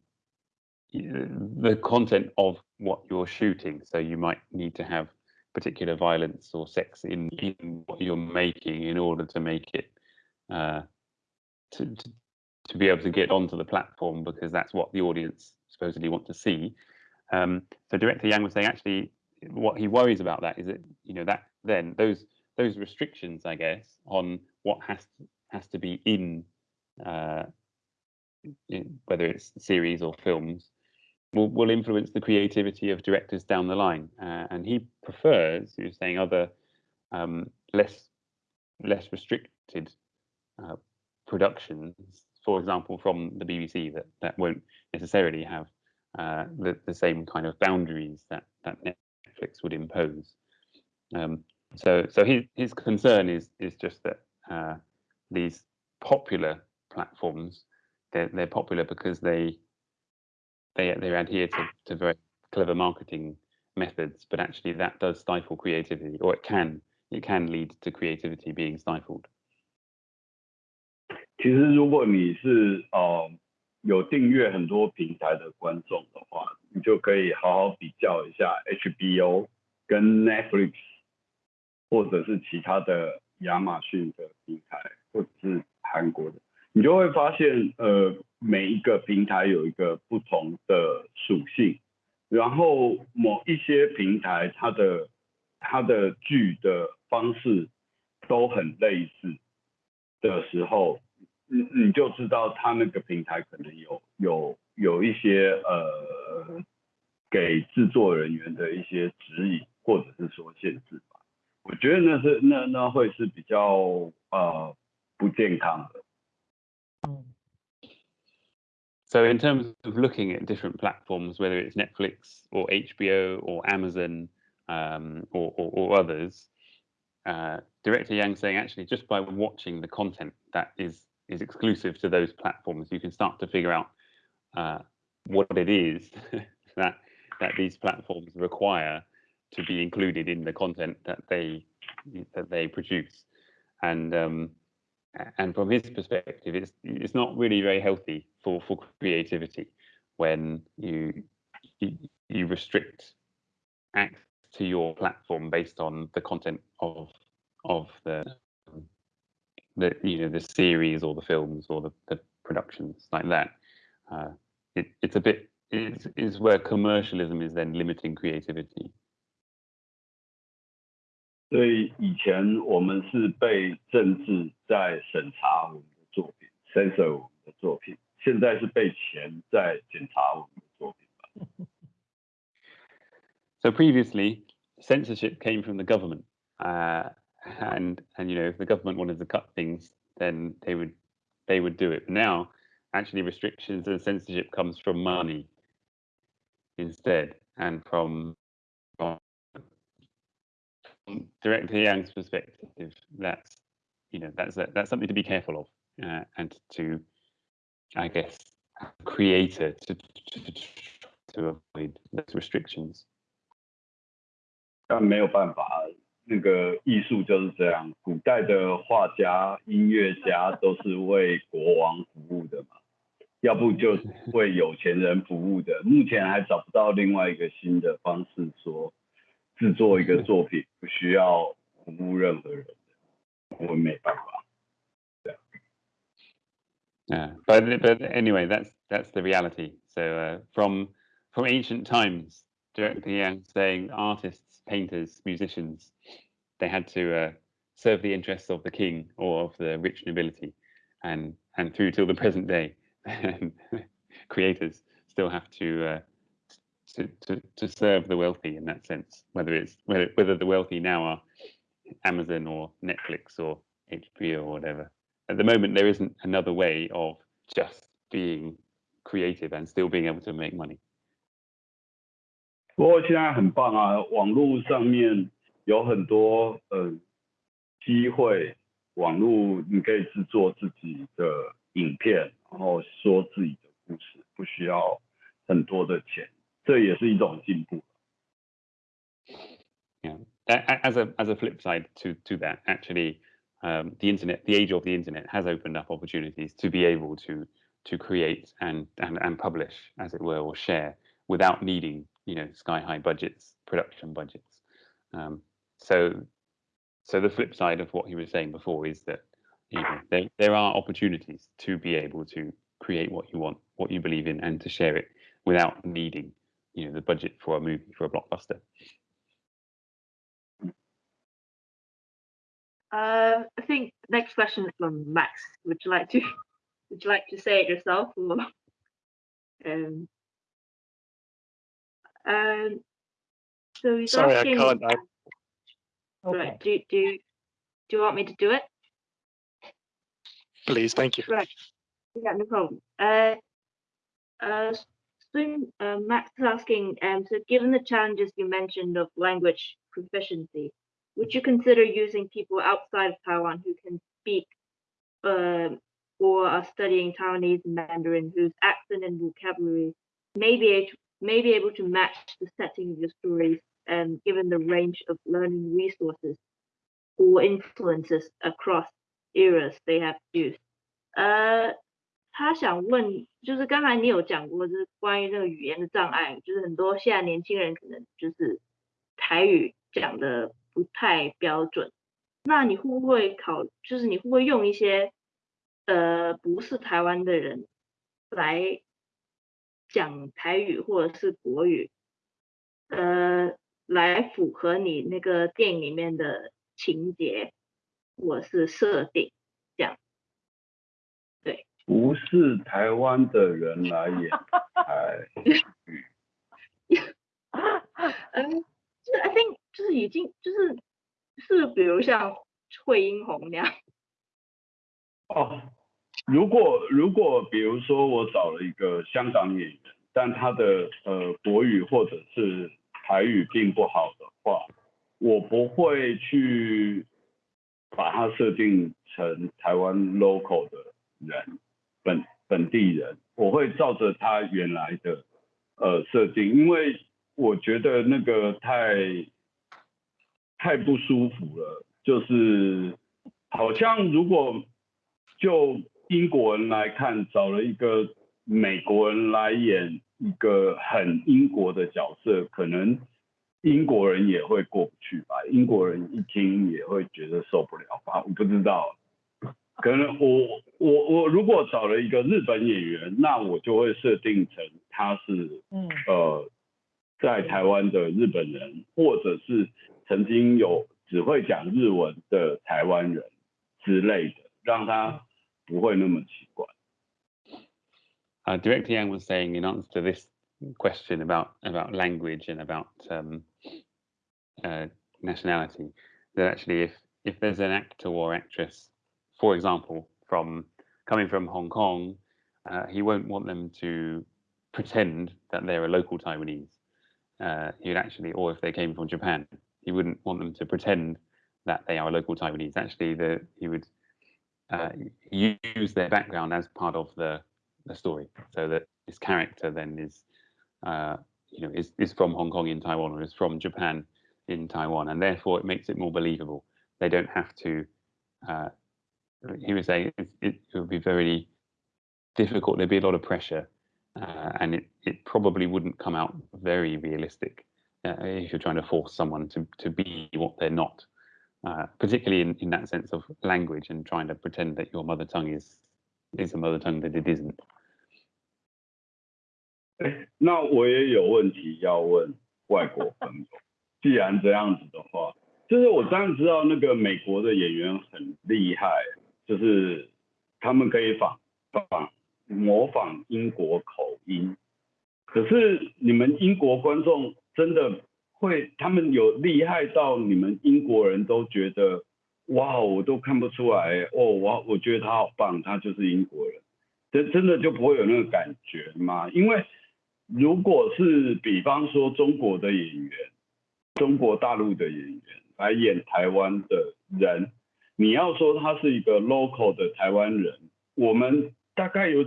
the content of what you're shooting. So you might need to have particular violence or sex in, in what you're making in order to make it uh, to, to, to be able to get onto the platform because that's what the audience supposedly want to see. Um, so director Yang was saying actually what he worries about that is that you know that then those those restrictions I guess on what has to, has to be in uh, whether it's series or films, will, will influence the creativity of directors down the line. Uh, and he prefers, he was saying, other um, less less restricted uh, productions, for example, from the BBC that that won't necessarily have uh, the the same kind of boundaries that that Netflix would impose. Um, so so his his concern is is just that uh, these popular platforms, they're, they're popular because they they they adhere to, to very clever marketing methods, but actually that does stifle creativity, or it can it can lead to creativity being stifled. 其实，如果你是呃有订阅很多平台的观众的话，你就可以好好比较一下 HBO 跟 Netflix，或者是其他的亚马逊的平台，或者是韩国的。 你就会发现，呃，每一个平台有一个不同的属性，然后某一些平台它的它的剧的方式都很类似的时候，你你就知道它那个平台可能有有有一些呃给制作人员的一些指引或者是说限制吧。我觉得那是那那会是比较呃不健康的。So in terms of looking at different platforms, whether it's Netflix or HBO or Amazon um, or, or, or, others, uh, Director Yang saying actually just by watching the content that is is exclusive to those platforms, you can start to figure out uh, what it is that that these platforms require to be included in the content that they that they produce, and um, and from his perspective, it's it's not really very healthy for for creativity when you you, restrict access to your platform based on the content of of the the you know the series or the films or the, the productions like that. Uh, it, it's a bit is is where commercialism is then limiting creativity. 所以以前我们是被政治在审查我们的作品，censor 我们的作品，现在是被钱在检查我们的作品吧。So previously, censorship came from the government, uh, and and you know if the government wanted to cut things, then they would they would do it. But now, actually, restrictions and censorship comes from money instead, and from, from Director Yang's perspective, that's you know that's a, that's something to be careful of, uh, and to, I guess, creator to, to to avoid those restrictions. 但没有办法，那个艺术就是这样。古代的画家、音乐家都是为国王服务的嘛，要不就为有钱人服务的。目前还找不到另外一个新的方式说。 制作一个作品不需要服务任何人的，我没办法。对。Yeah, but but anyway, that's that's the reality. So uh, from from ancient times, directly Yang saying artists, painters, musicians, they had to uh, serve the interests of the king or of the rich nobility, and and through till the present day, creators still have to uh, to, to, to serve the wealthy in that sense, whether it's whether, whether the wealthy now are Amazon or Netflix or HBO or whatever. At the moment, there isn't another way of just being creative and still being able to make money. 不过现在很棒啊，网络上面有很多呃机会，网络你可以制作自己的影片，然后说自己的故事，不需要很多的钱。 这也是一种进步。Yeah, as a as a flip side to to that, actually, um, the internet, the age of the internet, has opened up opportunities to be able to to create and and and publish, as it were, or share without needing you know sky high budgets, production budgets. Um, so so the flip side of what he was saying before is that you know there there are opportunities to be able to create what you want, what you believe in, and to share it without needing you know the budget for a movie for a blockbuster? Uh, I think next question is from Max. Would you like to would you like to say it yourself or um um so he's Sorry, asking, I can't. I, Okay. Right, do do do you want me to do it? please, thank you. Right. Yeah, no problem. Uh, uh, soon, uh, Max is asking, um, so given the challenges you mentioned of language proficiency, would you consider using people outside of Taiwan who can speak uh, or are studying Taiwanese and Mandarin whose accent and vocabulary may be, able, may be able to match the setting of your stories and um, given the range of learning resources or influences across eras they have used? Uh, 他想问，就是刚才你有讲过，就是关于那个语言的障碍，就是很多现在年轻人可能就是台语讲的不太标准。那你会不会考，就是你会不会用一些呃不是台湾的人来讲台语或者是国语，呃，来符合你那个电影里面的情节或者是设定？不是台湾的人来演台语。嗯，就是 I think 就是已经就是是比如像惠英红那样。哦，如果如果比如说我找了一个香港演员，但他的呃国语或者是台语并不好的话，我不会去把它设定成台湾 local 的人本本地人，我会照着他原来的呃设定，因为我觉得那个太太不舒服了，就是好像如果就英国人来看，找了一个美国人来演一个很英国的角色，可能英国人也会过不去吧？英国人一听也会觉得受不了吧？我不知道，可能我我我如果找了一个日本演员，那我就会设定成他是嗯呃在台湾的日本人，或者是曾经有只会讲日文的台湾人之类的，让他不会那么奇怪。 Uh, Director Yang was saying in answer to this question about about language and about um, uh, nationality that actually if if there's an actor or actress, for example, from coming from Hong Kong, uh, he won't want them to pretend that they're a local Taiwanese. Uh, he'd actually, or if they came from Japan, he wouldn't want them to pretend that they are a local Taiwanese. Actually, the he would uh, use their background as part of the the story, so that this character then is, uh, you know, is is from Hong Kong in Taiwan or is from Japan in Taiwan, and therefore it makes it more believable. They don't have to Uh, he was saying it, it, it would be very difficult. There'd be a lot of pressure, uh, and it it probably wouldn't come out very realistic uh, if you're trying to force someone to to be what they're not. Uh, particularly in, in that sense of language and trying to pretend that your mother tongue is is a mother tongue that it isn't. 那我也有问题要问外国朋友。既然这样子的话，就是我当然知道那个美国的演员很厉害， 就是他们可以仿仿模仿英国口音。可是你们英国观众真的会，他们有厉害到你们英国人都觉得，哇，我都看不出来哦，我我觉得他好棒，他就是英国人，真真的就不会有那个感觉吗？因为如果是比方说中国的演员，中国大陆的演员来演台湾的人，你要说他是一个 local 的台湾人，我们大概有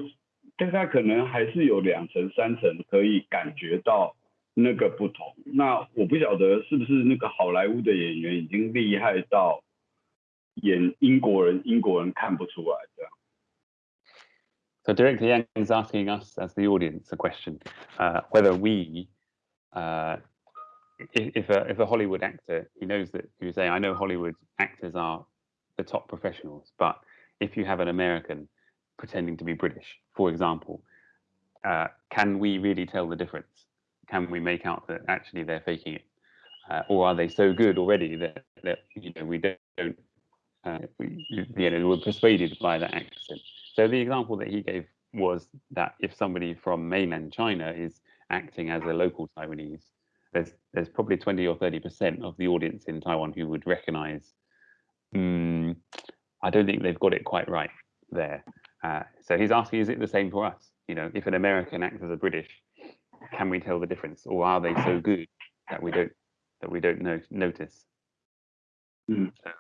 大概可能还是有两层三层可以感觉到那个不同。那我不晓得是不是那个好莱坞的演员已经厉害到演英国人，英国人看不出来这样。So Director Yang is asking us as the audience a question, uh, whether we, uh, if, if, a, if a Hollywood actor, he knows that you say, I know Hollywood actors are the top professionals, but if you have an American pretending to be British, for example, uh, can we really tell the difference? Can we make out that actually they're faking it? Uh, or are they so good already that, that you know, we don't, uh, we, you know, we're persuaded by that accent? So the example that he gave was that if somebody from mainland China is acting as a local Taiwanese, there's there's probably 20 or 30 percent of the audience in Taiwan who would recognize Mm, I don't think they've got it quite right there. Uh, so he's asking, is it the same for us? You know, if an American acts as a British, can we tell the difference, or are they so good that we don't that we don't know, notice? Mm. So,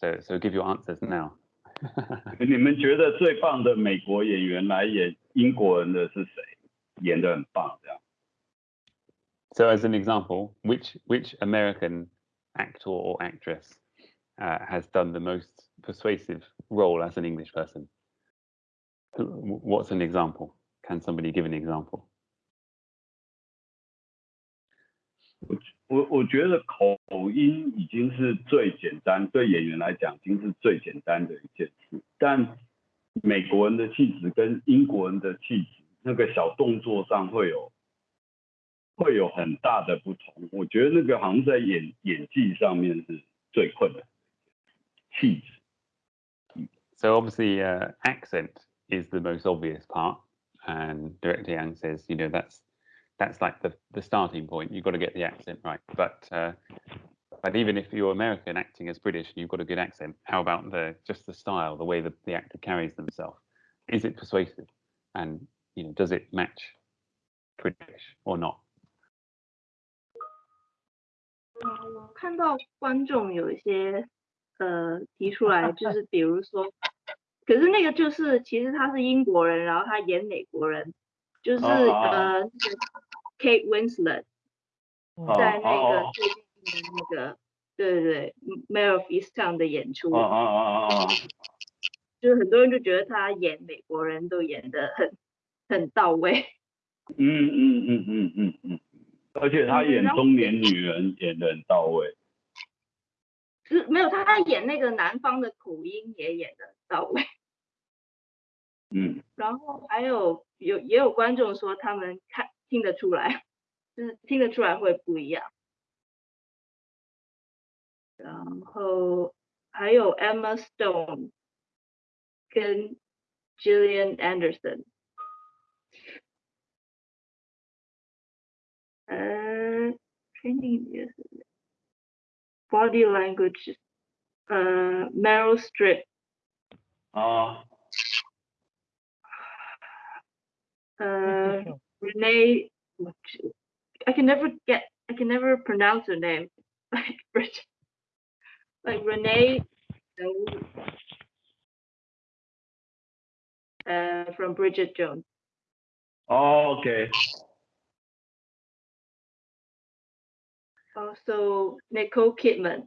so so give your answers now. 你们觉得最棒的美国演员来演英国人的是谁？演的很棒，这样。 So, as an example, which which American actor or actress uh, has done the most persuasive role as an English person? Who- wh- What's an example? Can somebody give an example? 我我觉得口音已经是最简单，对演员来讲已经是最简单的一件事。但美国人的气质跟英国人的气质，那个小动作上会有会有很大的不同。我觉得那个好像在演演技上面是最困难 的气质。 So obviously, uh, accent is the most obvious part, and Director Yang says, you know, that's that's like the the starting point. You've got to get the accent right. But uh, but even if you're American acting as British and you've got a good accent, how about the just the style, the way the, the actor carries themselves? is it persuasive, and you know, does it match British or not? 嗯，我看到观众有一些 呃提出来，就 是比如说，可是那个就是其实他是英国人，然后他演美国人，就是呃那个 Kate Winslet 在那个最近的那个对对对 Mayor of Easttown 的演出！就是很多人就觉得他演美国人都演的很很到位。嗯嗯嗯嗯嗯嗯，而且他演中年女人演的很到位。是没有，他演那个南方的口音也演的到位。嗯。然后还有有也有观众说他们看听得出来，就是听得出来会不一样。然后还有 Emma Stone 跟 Gillian Anderson。呃，training 也是 body language uh, Meryl Streep. language，呃，Meryl Streep。啊。uh, Renee, I can never get, I can never pronounce her name, like Bridget, like Renee, uh, from Bridget Jones. Oh, okay. Also, Nicole Kidman.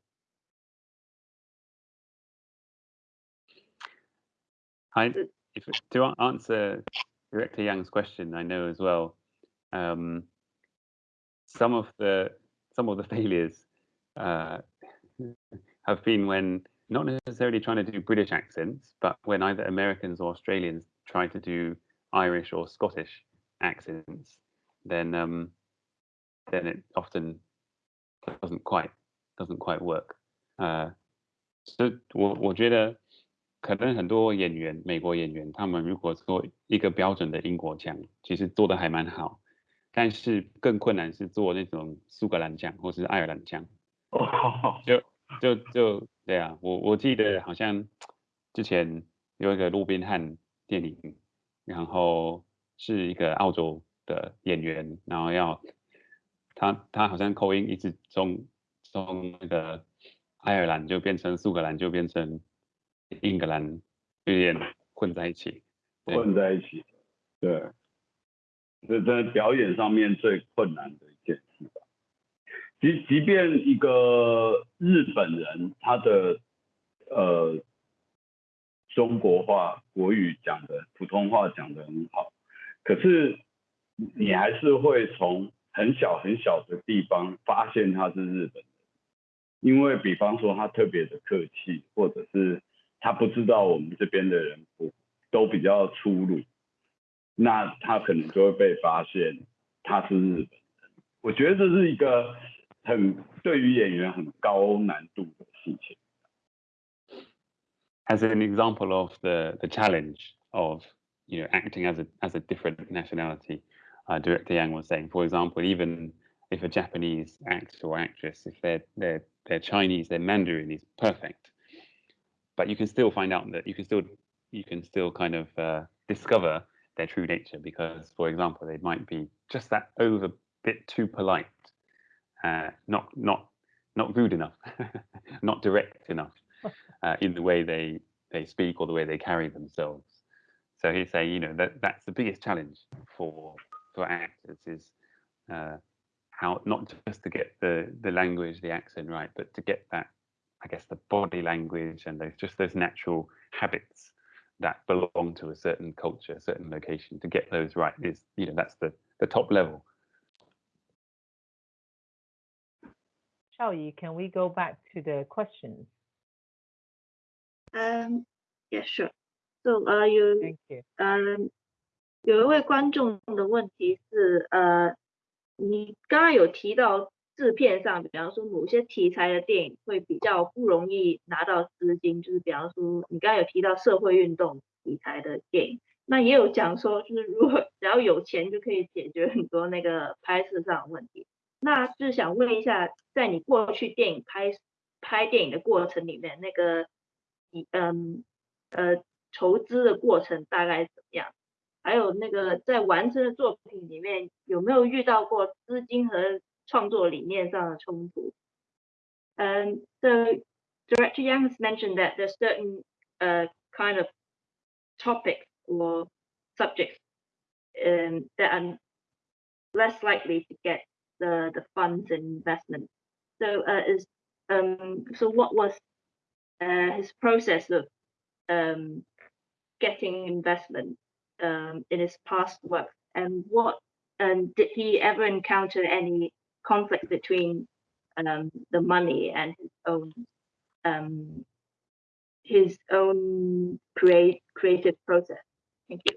I, if to answer Director Yang's question, I know as well. Um, some of the some of the failures uh, have been when not necessarily trying to do British accents, but when either Americans or Australians try to do Irish or Scottish accents, then um, then it often doesn't quite doesn't quite work. Uh, so 我我觉得可能很多演员，美国演员，他们如果做一个标准的英国腔，其实做的还蛮好。但是更困难是做那种苏格兰腔或是爱尔兰腔。哦，就就就对啊，我我记得好像之前有一个路边汉电影，然后是一个澳洲的演员，然后要他他好像口音一直从从那个爱尔兰就变成苏格兰，就变成。英格兰有点混在一起，混在一起，对，这在表演上面最困难的一件事吧。即即便一个日本人，他的呃中国话国语讲的普通话讲的很好，可是你还是会从很小很小的地方发现他是日本人，因为比方说他特别的客气，或者是。他不知道我们这边的人不都比较粗鲁，那他可能就会被发现他是日本人。我觉得这是一个很对于演员很高难度的事情。As an example of the the challenge of you know acting as a as a different nationality, uh, Director Yang was saying, for example, even if a Japanese actor or actress, if they're they're they're Chinese, their Mandarin is perfect but you can still find out that you can still you can still kind of uh, discover their true nature because, for example, they might be just that over bit too polite, uh, not not not rude enough, not direct enough uh, in the way they they speak or the way they carry themselves. So he's saying, you know, that that's the biggest challenge for for actors is uh, how not just to get the the language, the accent right, but to get that I guess the body language and those just those natural habits that belong to a certain culture, a certain location. To get those right is, you know, that's the the top level. Xiaoyi, can we go back to the questions? Um, yeah, sure. So, uh, you, Thank you. Um, 有一位观众的问题是，呃，你刚刚有提到制片上，比方说某些题材的电影会比较不容易拿到资金，就是比方说你刚刚有提到社会运动题材的电影，那也有讲说，就是如果 只要有钱就可以解决很多那个拍摄上的问题。那就是想问一下，在你过去电影拍拍电影的过程里面，那个你嗯呃筹资的过程大概怎么样？还有那个在完成的作品里面有没有遇到过资金和创作理念上的冲突？嗯，so Director Yang has mentioned that there's certain uh kind of topics or subjects um, that are less likely to get the the funds and investment. So uh, is um so what was uh, his process of um, getting investment um, in his past work, and what and did he ever encounter any conflict between um, the money and his own um, his own create creative process? Thank you.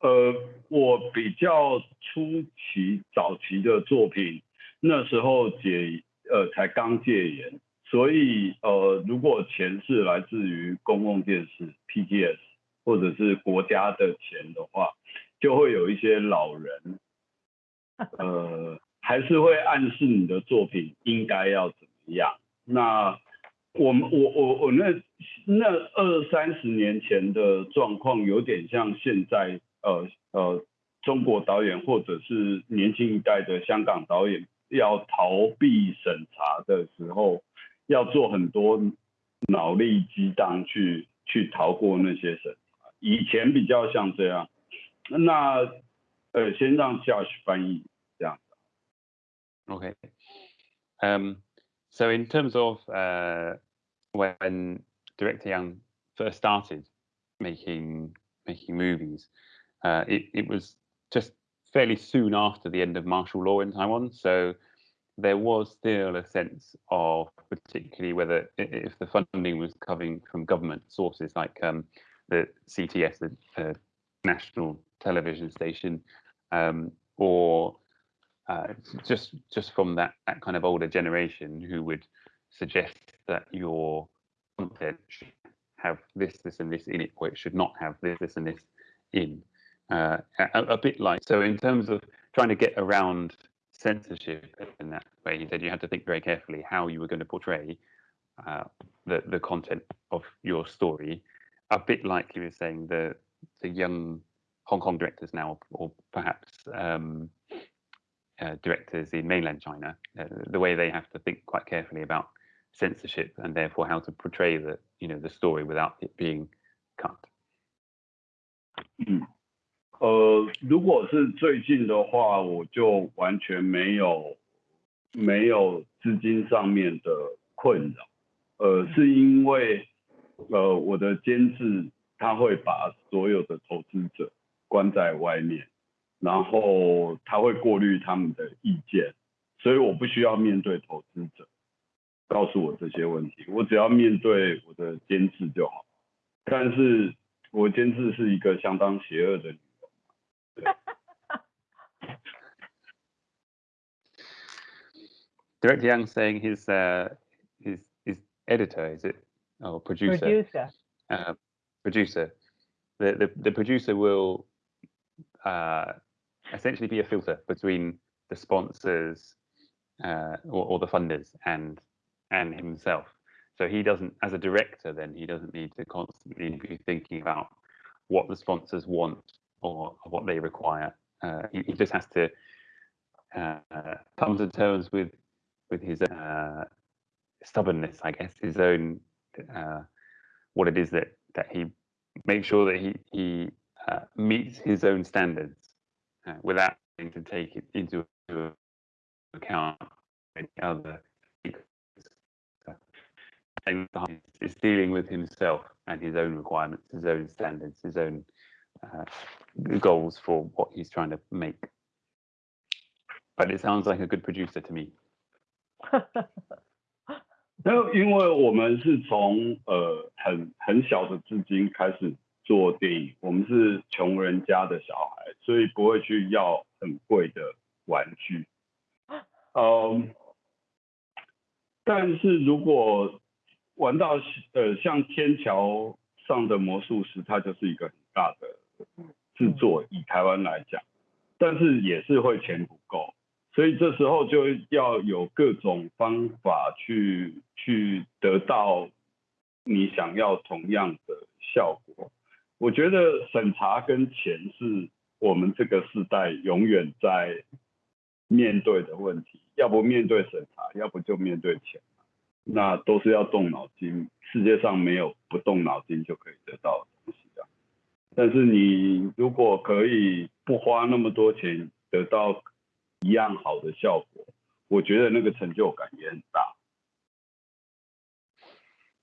呃，我比较初期早期的作品，那时候解呃才刚戒严，所以呃，如果钱是来自于公共电视 PTS，或者是国家的钱的话，就会有一些老人，呃还是会暗示你的作品应该要怎么样。那我们我我我那那二三十年前的状况有点像现在。呃呃，中国导演或者是年轻一代的香港导演要逃避审查的时候，要做很多脑力激荡去去逃过那些审。以前比较像这样，那呃，先让 Josh 翻译这样。Okay. Um, so in terms of uh, when Director Young first started making making movies. Uh, it, it was just fairly soon after the end of martial law in Taiwan. So there was still a sense of particularly whether if the funding was coming from government sources like um, the CTS, the uh, national television station, um, or uh, just just from that, that kind of older generation who would suggest that your content should have this, this, and this in it, or it should not have this, this, and this in. Uh, a, a, bit like so in terms of trying to get around censorship in that way he said you had to think very carefully how you were going to portray uh, the the content of your story a bit like you were saying the the young hong kong directors now or perhaps um, uh, directors in mainland china uh, the way they have to think quite carefully about censorship and therefore how to portray the you know the story without it being cut 呃，如果是最近的话，我就完全没有没有资金上面的困扰。呃，是因为 呃我的监制他会把所有的投资者关在外面，然后他会过滤他们的意见，所以我不需要面对投资者告诉我这些问题，我只要面对我的监制就好。但是我监制是一个相当邪恶的。Director Young saying his uh, his his editor is it or producer? Producer. Uh, producer. The, the the producer will uh, essentially be a filter between the sponsors uh, or, or the funders and and himself. So he doesn't, as a director, then he doesn't need to constantly be thinking about what the sponsors want or what they require. Uh, he, he, just has to uh, come to terms with with his uh, stubbornness, I guess, his own uh, what it is that that he makes sure that he he uh, meets his own standards uh, without having to take it into account any other. Is dealing with himself and his own requirements, his own standards, his own uh, goals for what he's trying to make. But it sounds like a good producer to me. 那因为我们是从呃很很小的资金开始做电影，我们是穷人家的小孩，所以不会去要很贵的玩具。嗯，但是如果玩到呃像天桥上的魔术师，它就是一个很大的制作以台湾来讲，但是也是会钱不够，所以这时候就要有各种方法去去得到你想要同样的效果。我觉得审查跟钱是我们这个时代永远在面对的问题，要不面对审查，要不就面对钱，那都是要动脑筋。世界上没有不动脑筋就可以得到的东西的。但是你如果可以不花那么多钱得到一样好的效果，我觉得那个成就感也很大。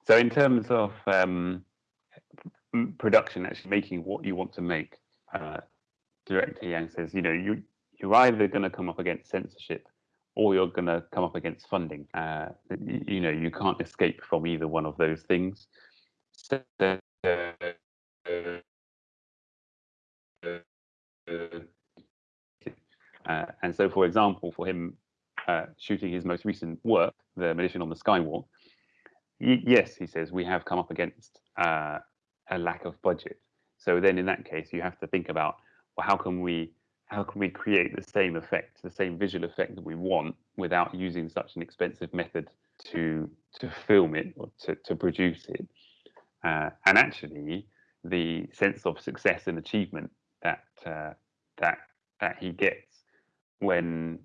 So in terms of um, production, actually making what you want to make, uh, director Yang says, you know, you you're either going to come up against censorship or you're going to come up against funding. Uh, you, you, know, you can't escape from either one of those things. So, uh, and so, for example, for him uh, shooting his most recent work, The Magician on the Skywalk, yes, he says, we have come up against uh, a lack of budget. So then in that case, you have to think about, well, how can we how can we create the same effect, the same visual effect that we want without using such an expensive method to to film it or to, to produce it? Uh, and actually, the sense of success and achievement that uh, that that he gets when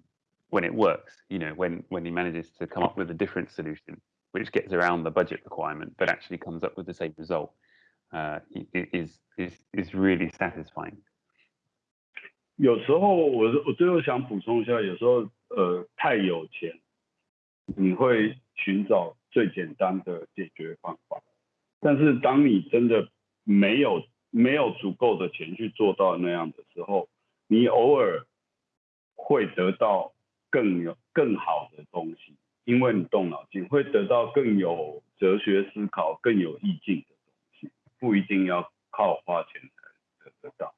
when it works, you know, when when he manages to come up with a different solution which gets around the budget requirement but actually comes up with the same result, uh, is is is really satisfying. 有时候我我最后想补充一下，有时候呃太有钱，你会寻找最简单的解决方法。但是当你真的没有没有足够的钱去做到那样的时候，你偶尔 会得到更有更好的东西，因为你动脑筋，会得到更有哲学思考、更有意境的东西，不一定要靠花钱才得得到。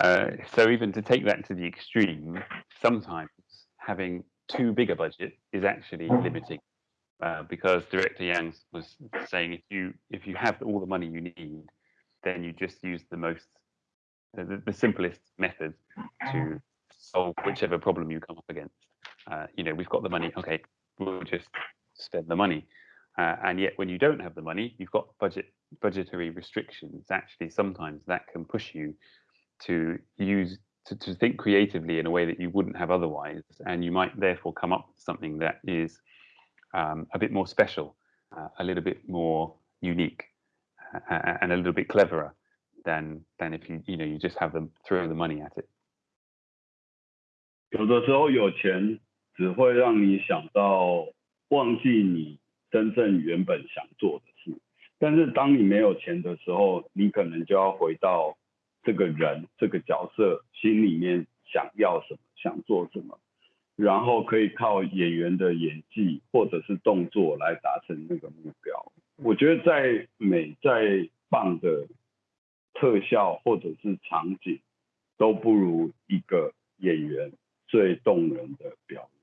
Uh, so even to take that to the extreme, sometimes having too big a budget is actually limiting. Uh, because director Yang was saying if you if you have all the money you need, then you just use the most the, the simplest method to solve whichever problem you come up against. Uh, you know, we've got the money. Okay, we'll just spend the money. Uh, and yet, when you don't have the money, you've got budget budgetary restrictions. Actually, sometimes that can push you to use to, to think creatively in a way that you wouldn't have otherwise and you might therefore come up with something that is um, a bit more special uh, a little bit more unique uh, and a little bit cleverer than than if you you know you just have them throw the money at it 有的时候有钱只会让你想到忘记你真正原本想做的事但是当你没有钱的时候你可能就要回到这个人这个角色心里面想要什么，想做什么，然后可以靠演员的演技或者是动作来达成那个目标。我觉得再美再棒的特效或者是场景，都不如一个演员最动人的表演。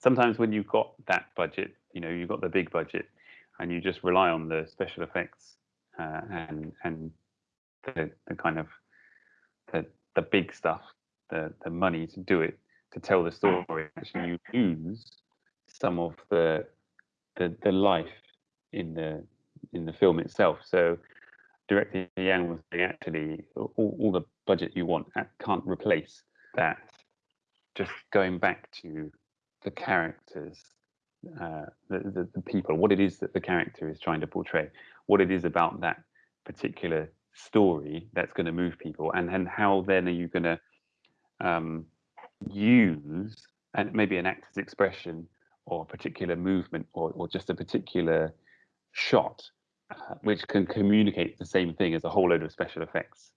Sometimes when you've got that budget, you know, you've got the big budget, and you just rely on the special effects. uh, and and the, the kind of the the big stuff, the the money to do it, to tell the story. Actually, you lose some of the the the life in the in the film itself. So director Yang was saying actually all, all the budget you want can't replace that. Just going back to the characters, uh, the, the, the people, what it is that the character is trying to portray what it is about that particular story that's going to move people and then how then are you going to um, use and maybe an actor's expression or a particular movement or, or just a particular shot uh, which can communicate the same thing as a whole load of special effects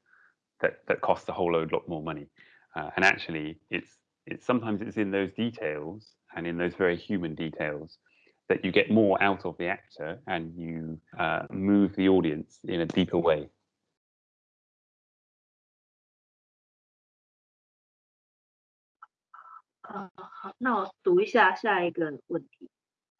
that that cost a whole load lot more money uh, and actually it's it's sometimes it's in those details and in those very human details that you get more out of the actor and you uh, move the audience in a deeper way. Uh, 好，那我读一下下一个问题。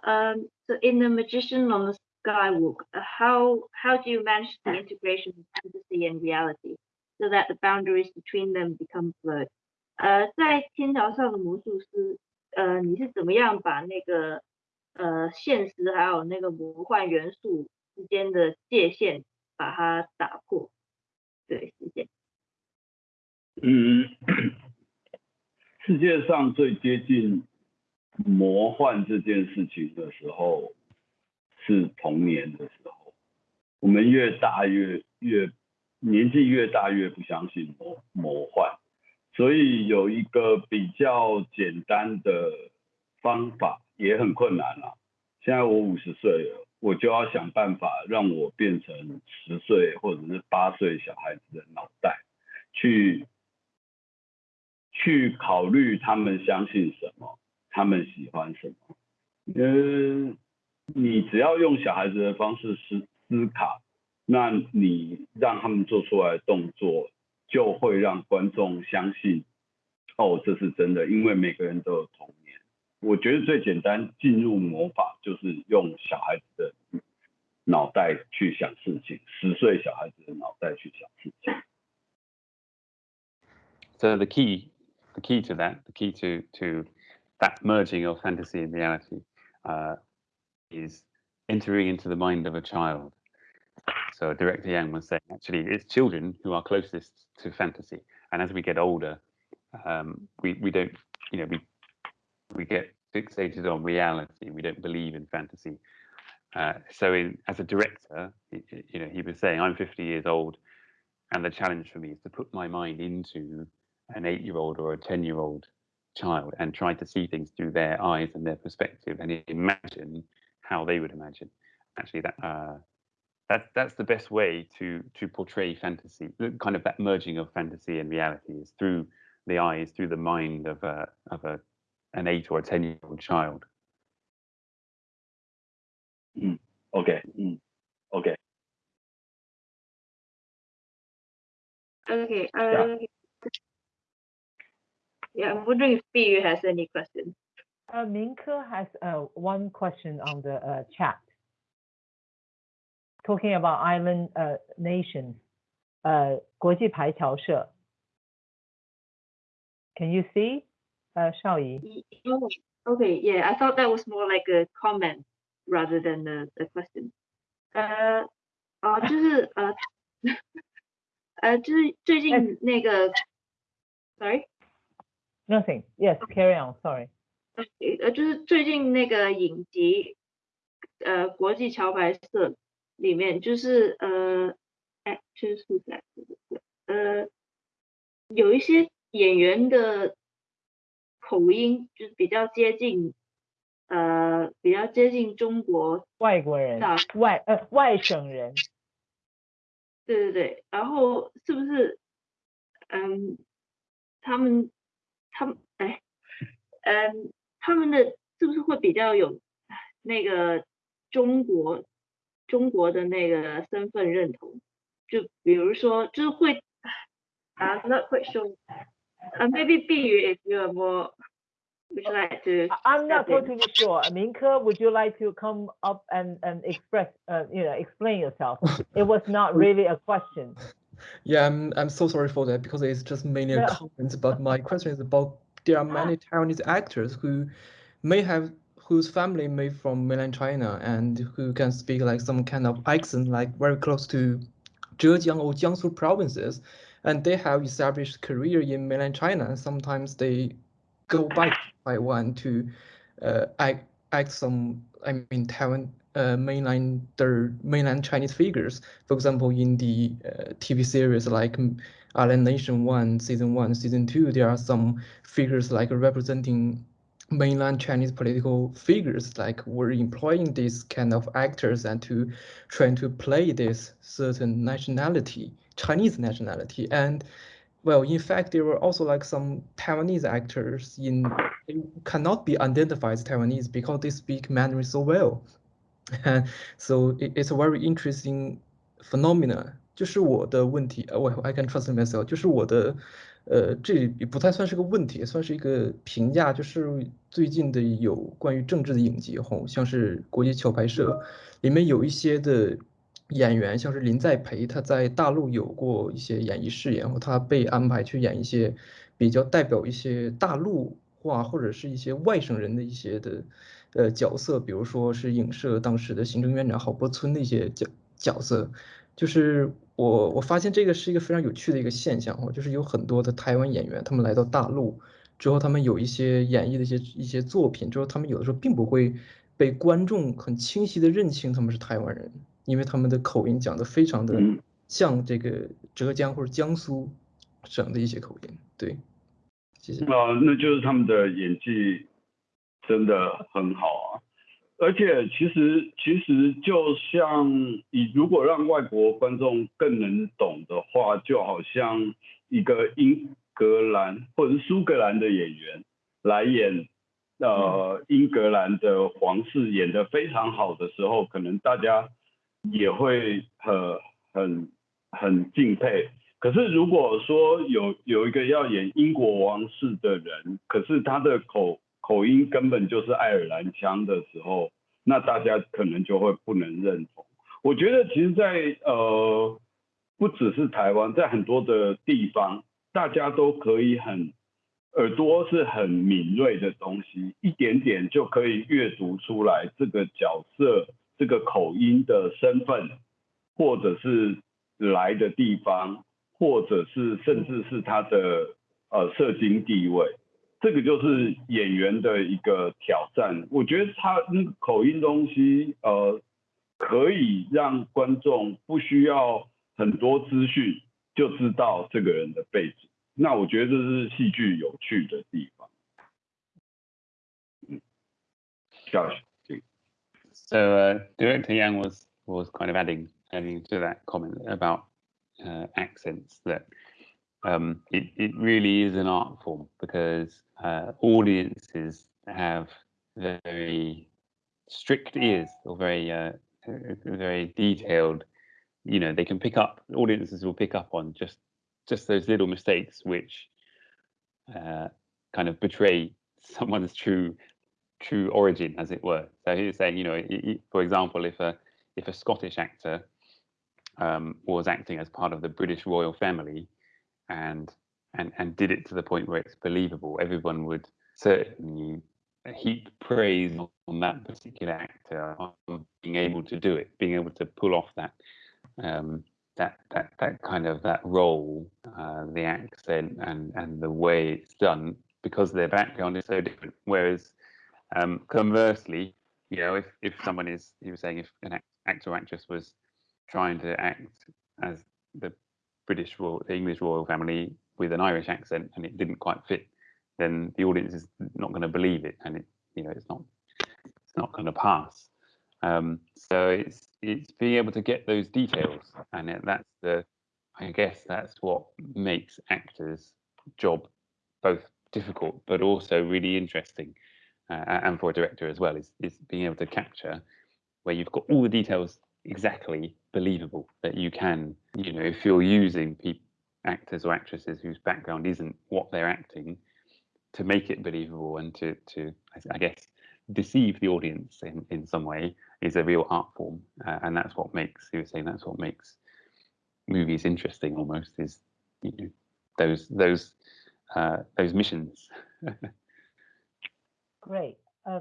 Um, so in the Magician on the Skywalk, uh, how how do you manage the integration of fantasy and reality so that the boundaries between them become blurred? 呃，在天桥上的魔术师，呃，你是怎么样把那个呃现实还有那个魔幻元素之间的界限把它打破。对，谢谢。嗯，世界上最接近魔幻这件事情的时候是童年的时候，我们越大越越年纪越大越不相信魔魔幻，所以有一个比较简单的方法也很困难啊。现在我五十岁了，我就要想办法让我变成十岁或者是八岁小孩子的脑袋去。去考虑他们相信什么，他们喜欢什么。嗯，你只要用小孩子的方式思思考，那你让他们做出来的动作，就会让观众相信，哦，这是真的。因为每个人都有童年。我觉得最简单进入魔法，就是用小孩子的脑袋去想事情，十岁小孩子的脑袋去想事情。So the key. the key to that, the key to to that merging of fantasy and reality, uh, is entering into the mind of a child. So Director Yang was saying, actually, it's children who are closest to fantasy, and as we get older, um, we we don't, you know, we we get fixated on reality. We don't believe in fantasy. Uh, so, in, as a director, you know, he was saying, I'm 50 years old, and the challenge for me is to put my mind into an eight year old or a 10 year old child and try to see things through their eyes and their perspective and imagine how they would imagine. Actually, that uh, that's that's the best way to to portray fantasy, kind of that merging of fantasy and reality is through the eyes, through the mind of a of a an eight or a ten year old child. Mm. Okay. Mm. Okay. Okay. Uh, yeah. Yeah, I'm wondering if Biyu has any questions. Uh, Minke has uh, one question on the uh, chat. Talking about island uh, nations, uh, 国际排侨社. Can you see, uh, Shaoyi? Okay, yeah, I thought that was more like a comment rather than a, a question. 呃，哦，就是呃，呃，就是最近那个，sorry。Nothing. 呃，就是最近那个影集，呃，国际桥牌社里面，就是呃，哎，就是素材，呃，有一些演员的口音就是比较接近，呃，比较接近中国外国人，外呃外省人。对对对，然后是不是，嗯，他们。他们哎，嗯，他们的是不是会比较有那个中国中国的那个身份认同？就比如说，就是会啊，not quite sure. Uh, maybe B if you are more would you like to? I'm not totally sure. Minke, would you like to come up and and express, uh, you know, explain yourself? It was not really a question. Yeah, I'm I'm so sorry for that because it's just mainly a comment. But my question is about there are many Taiwanese actors who may have whose family may from mainland China and who can speak like some kind of accent, like very close to Zhejiang or Jiangsu provinces, and they have established career in mainland China. And sometimes they go back to Taiwan to uh, act, act some, I mean, Taiwan uh, mainland their mainland Chinese figures. For example, in the uh, TV series like Island Nation One, Season One, Season Two, there are some figures like representing mainland Chinese political figures, like were employing these kind of actors and to trying to play this certain nationality, Chinese nationality. And well, in fact, there were also like some Taiwanese actors in cannot be identified as Taiwanese because they speak Mandarin so well. so it, it's a very interesting phenomena. 就是我的问题，呃我 I can trust myself，就是我的，呃，这也不太算是个问题，也算是一个评价，就是最近的有关于政治的影集，吼，像是国际桥牌社里面有一些的演员，像是林在培，他在大陆有过一些演艺事业，然后他被安排去演一些比较代表一些大陆话或者是一些外省人的一些的。呃角色，比如说是影射当时的行政院长郝柏村的一些角角色，就是我我发现这个是一个非常有趣的一个现象哦，就是有很多的台湾演员他们来到大陆之后，他们有一些演绎的一些一些作品之后，他们有的时候并不会被观众很清晰的认清他们是台湾人，因为他们的口音讲的非常的像这个浙江或者江苏省的一些口音，对。啊，那就是他们的演技真的很好啊，而且其实其实就像你如果让外国观众更能懂的话，就好像一个英格兰或者是苏格兰的演员来演呃英格兰的皇室演的非常好的时候，可能大家也会很很很敬佩。可是如果说有有一个要演英国王室的人，可是他的口口音根本就是爱尔兰腔的时候，那大家可能就会不能认同。我觉得其实，在呃不只是台湾，在很多的地方，大家都可以很耳朵是很敏锐的东西，一点点就可以阅读出来这个角色这个口音的身份，或者是来的地方。或者是甚至是他的呃社经地位，这个就是演员的一个挑战。我觉得他那个口音东西，呃，可以让观众不需要很多资讯就知道这个人的背景。那我觉得这是戏剧有趣的地方。嗯，Josh。So uh, Director Yang was was kind of adding adding to that comment about uh, accents that um, it, it really is an art form because uh, audiences have very strict ears or very uh, very detailed you know they can pick up audiences will pick up on just just those little mistakes which uh, kind of betray someone's true true origin as it were. So he's saying you know for example if a if a scottish actor um, was acting as part of the British royal family, and and and did it to the point where it's believable. Everyone would certainly heap praise on that particular actor on being able to do it, being able to pull off that um, that that that kind of that role, uh, the accent and and the way it's done, because their background is so different. Whereas um, conversely, you know, if if someone is, he was saying, if an actor or actress was trying to act as the British royal, the English royal family with an Irish accent, and it didn't quite fit, then the audience is not going to believe it, and it, you know, it's not, it's not going to pass. Um, so it's it's being able to get those details, and that's the, I guess that's what makes actors' job both difficult but also really interesting, uh, and for a director as well, is is being able to capture where you've got all the details exactly believable that you can you know if you're using actors or actresses whose background isn't what they're acting to make it believable and to to i guess deceive the audience in in some way is a real art form. Uh, and that's what makes you were saying that's what makes movies interesting almost is you know those those uh, those missions. Great. Uh,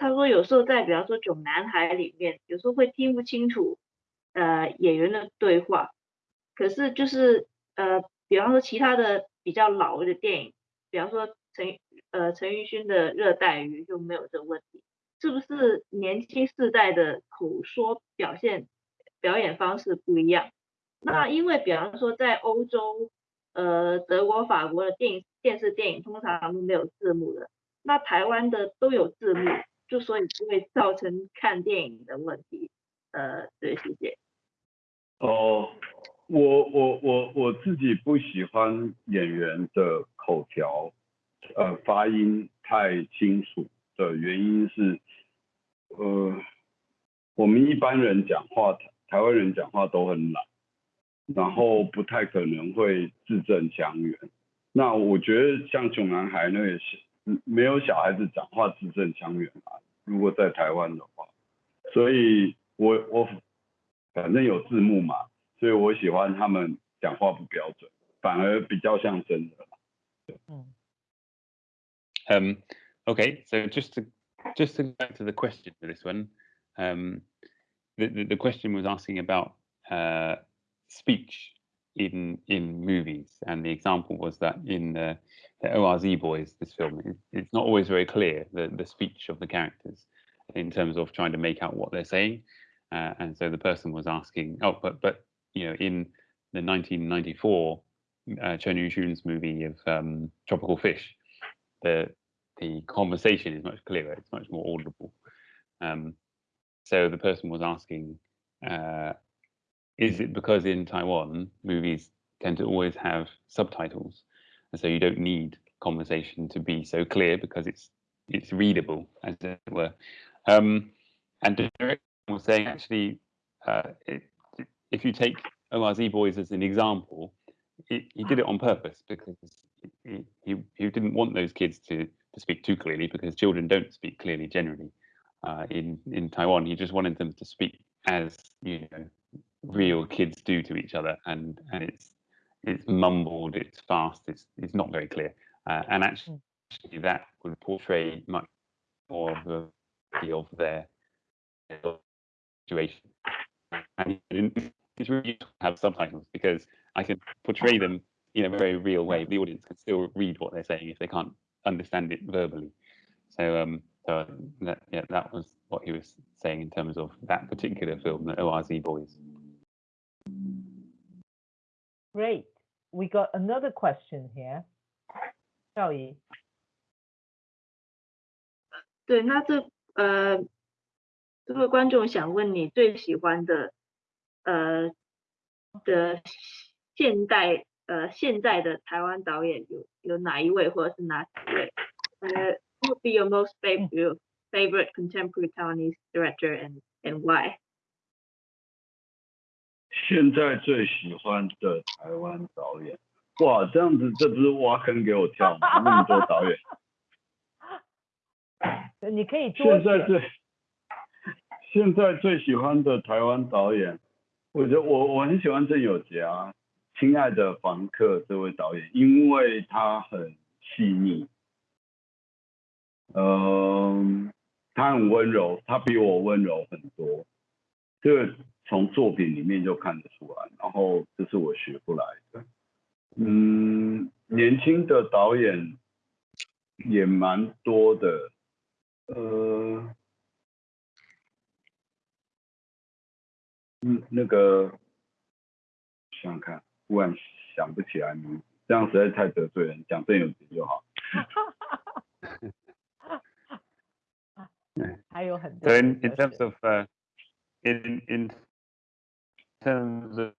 他说有时候在比方说《囧男孩》里面，有时候会听不清楚呃演员的对话，可是就是呃比方说其他的比较老的电影，比方说陈呃陈奕迅的《热带鱼》就没有这个问题，是不是年轻世代的口说表现表演方式不一样？那因为比方说在欧洲呃德国、法国的电影电视电影通常都没有字幕的，那台湾的都有字幕。就所以不会造成看电影的问题，呃，对，谢谢。哦，我我我我自己不喜欢演员的口条，呃，发音太清楚的原因是，呃，我们一般人讲话，台湾人讲话都很懒，然后不太可能会字正腔圆。那我觉得像熊男孩那也是，没有小孩子讲话字正腔圆啊。如果在台湾的话，所以我我反正有字幕嘛，所以我喜欢他们讲话不标准，反而比较像真的。嗯。Um. Okay. So just to just to go back to the question for this one, um, the, the, the question was asking about uh, speech in in movies, and the example was that in the, the Orz Boyz, this film, it, it's not always very clear the the speech of the characters in terms of trying to make out what they're saying, uh, and so the person was asking, oh, but but you know, in the 1994 uh, Chen Yuxun's movie of um, Tropical Fish, the the conversation is much clearer, it's much more audible. Um, so the person was asking, uh, is it because in Taiwan movies tend to always have subtitles, and so you don't need conversation to be so clear because it's it's readable as it were. Um, and Derek was saying actually, uh, it, if you take Orz Boyz as an example, he did it on purpose because he, he, he didn't want those kids to to speak too clearly because children don't speak clearly generally. Uh, in in Taiwan, he just wanted them to speak as you know real kids do to each other, and and it's it's mumbled, it's fast, it's it's not very clear, uh, and actually that would portray much more of the of their situation. And it's really useful to have subtitles because I can portray them in a very real way. The audience can still read what they're saying if they can't understand it verbally. So, um, so that, yeah, that was what he was saying in terms of that particular film, the Orz Boyz. Great. We got another question here. 赵怡。对，那这呃，这位观众想问你最喜欢的呃的现代呃现在的台湾导演有有哪一位或者是哪几位？呃，Who would be your most favorite favorite contemporary Taiwanese director and and why？ 现在最喜欢的台湾导演，哇，这样子这不是挖坑给我跳吗？那么多导演，你可以现在最现在最喜欢的台湾导演，我觉得我我很喜欢郑有杰啊。亲爱的房客这位导演，因为他很细腻，嗯，他很温柔，他比我温柔很多，这个从作品里面就看得出来。然后这是我学不来的，嗯，年轻的导演也蛮多的，呃，嗯，那个想想看。忽然想不起来名字，这样实在太得罪人，讲郑有杰就好。还有很多。So in in terms of uh, in in terms of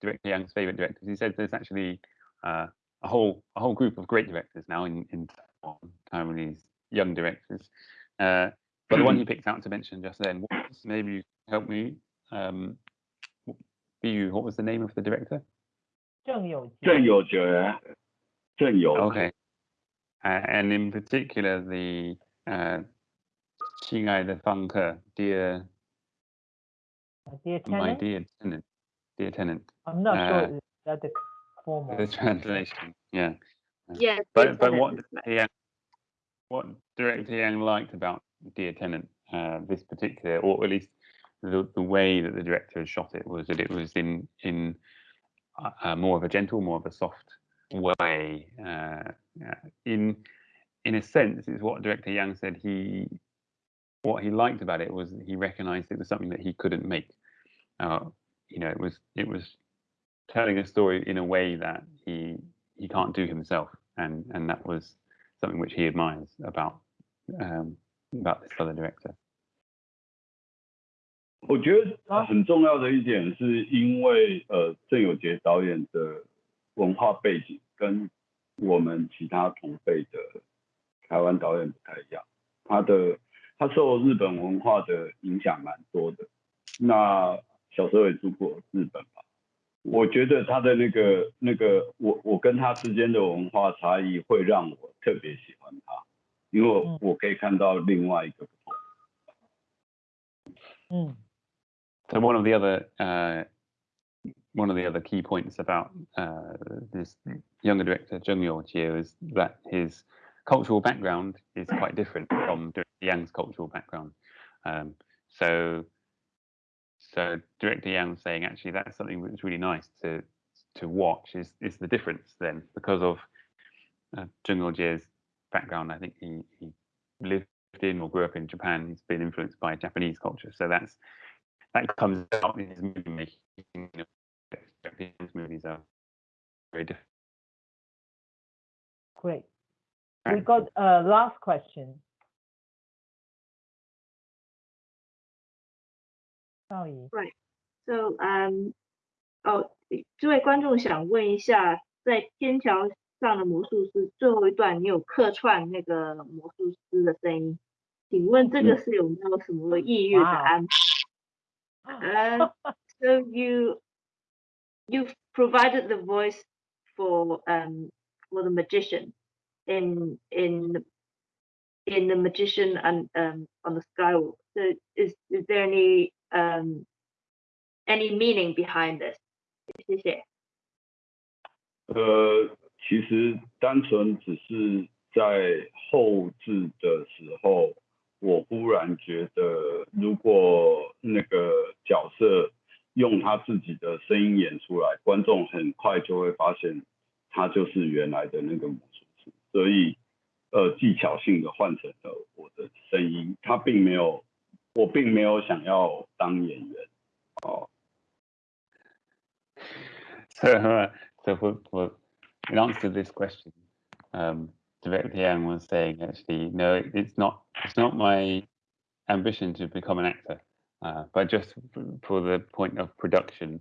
director Yang's favorite directors, he said there's actually uh, a whole a whole group of great directors now in in Taiwanese young directors. Uh, but the one he picked out to mention just then was maybe you help me. Um, you, what was the name of the director? Zheng Youjie. Zheng Youjie. Okay. Uh, and in particular, the uh, 亲爱的房客, dear dear tenant? my dear tenant, dear tenant. I'm not uh, sure that the formal. The translation, yeah. Yeah. But but what yeah, what Director Yang liked about Dear Tenant, uh, this particular, or at least the the way that the director shot it was that it was in in uh, more of a gentle, more of a soft way. Uh, in in a sense, is what director Yang said. He what he liked about it was he recognized it was something that he couldn't make. Uh, you know, it was it was telling a story in a way that he he can't do himself, and and that was something which he admires about um, about this other director. 我觉得很重要的一点是因为呃郑有杰导演的文化背景跟我们其他同辈的台湾导演不太一样，他的 他受日本文化的影响蛮多的。那小时候也住过日本吧，我觉得他的那个那个我我跟他之间的文化差异会让我特别喜欢他，因为我我可以看到另外一个不同。嗯 So one of the other uh, one of the other key points about uh, this younger director Zheng Yuojie is that his cultural background is quite different from Director Yang's cultural background. Um, so so Director Yang saying actually that's something that's really nice to to watch is is the difference then because of uh, Zheng background. I think he, he lived in or grew up in Japan. He's been influenced by Japanese culture, so that's that comes out in his movie making. You know, Japanese movies are very different. Great We got a last question. 赵怡 So, um, 哦，这位观众想问一下，在天桥上的魔术师最后一段，你有客串那个魔术师的声音，请问这个是有没有什么意愿的安排？Uh, so you you've provided the voice for um for the magician in in in the magician and um on the skywalk. So is is there any um any meaning behind this? 谢谢。呃，其实单纯只是在后置的时候，我忽然觉得，如果那个角色用他自己的声音演出来，观众很快就会发现他就是原来的那个魔术师， 所以呃技巧性的换成了我的声音，他并没有，我并没有想要当演员哦。 So, uh, so for, for in answer to this question, um, Director Yang was saying actually, no, it- it's not. It's not my ambition to become an actor, uh, but just f- for the point of production,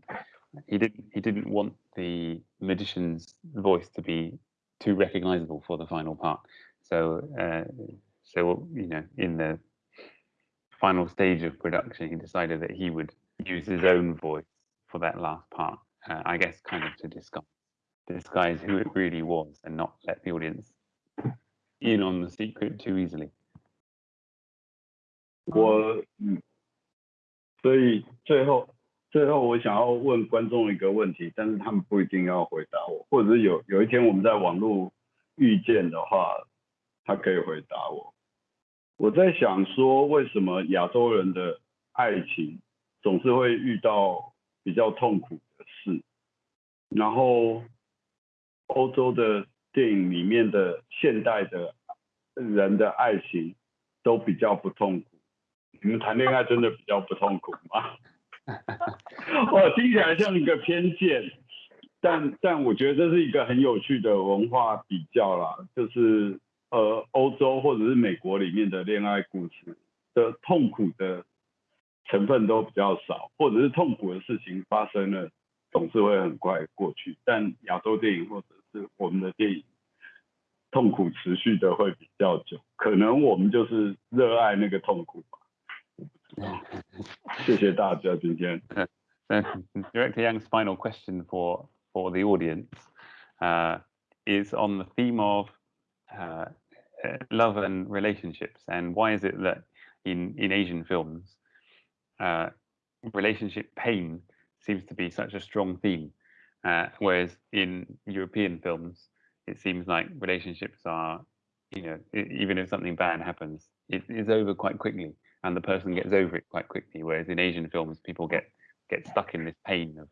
he didn't. He didn't want the magician's voice to be too recognizable for the final part. So, uh, so you know, in the final stage of production, he decided that he would use his own voice for that last part. Uh, I guess kind of to disguise disguise who it really was and not let the audience in on the secret too easily. 我嗯，所以最后 最后我想要问观众一个问题，但是他们不一定要回答我，或者是有有一天我们在网络遇见的话，他可以回答我。我在想说，为什么亚洲人的爱情总是会遇到比较痛苦的事，然后欧洲的电影里面的现代的人的爱情都比较不痛苦。你们谈恋爱真的比较不痛苦吗？我听起来像一个偏见，但但我觉得这是一个很有趣的文化比较啦，就是呃欧洲或者是美国里面的恋爱故事的痛苦的成分都比较少，或者是痛苦的事情发生了总是会很快过去，但亚洲电影或者是我们的电影。痛苦持续的会比较久，可能我们就是热爱那个痛苦吧。谢谢大家今天。 So, Director Yang's final question for for the audience uh, is on the theme of uh, uh, love and relationships, and why is it that in in Asian films, uh, relationship pain seems to be such a strong theme, uh, whereas in European films, it seems like relationships are, you know, e- even if something bad happens, it is over quite quickly, and the person gets over it quite quickly. Whereas in Asian films, people get get stuck in this pain of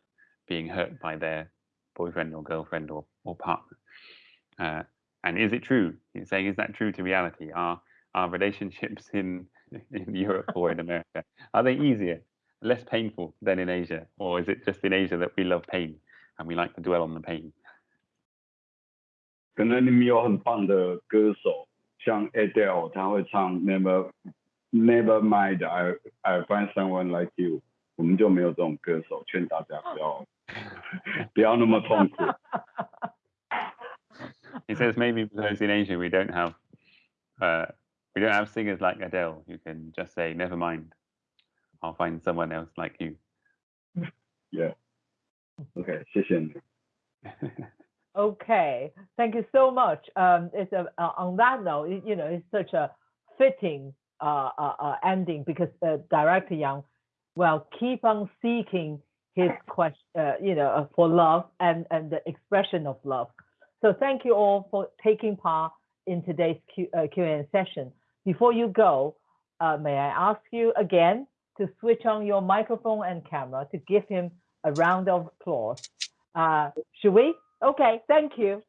being hurt by their boyfriend or girlfriend or, or partner. Uh, and is it true? He's saying, is that true to reality? Are are relationships in in Europe or in America are they easier, less painful than in Asia, or is it just in Asia that we love pain and we like to dwell on the pain? 可能你们有很棒的歌手，像 Adele，他会唱 Never Never Mind I I Find Someone Like You，我们就没有这种歌手，劝大家不要不要那么痛苦。 He says maybe because in Asia we don't have uh, We don't have singers like Adele. You can just say, never mind. I'll find someone else like you. Yeah. OK，谢谢你。 Okay, thank you so much. Um, it's a, uh, on that note, you you know, it's such a fitting uh, uh, uh, ending because uh, Director Yang will keep on seeking his question, uh, you know, uh, for love and and the expression of love. So thank you all for taking part in today's Q, Q&A session. Before you go, may I ask you again to switch on your microphone and camera to give him a round of applause. Should we? Okay, thank you.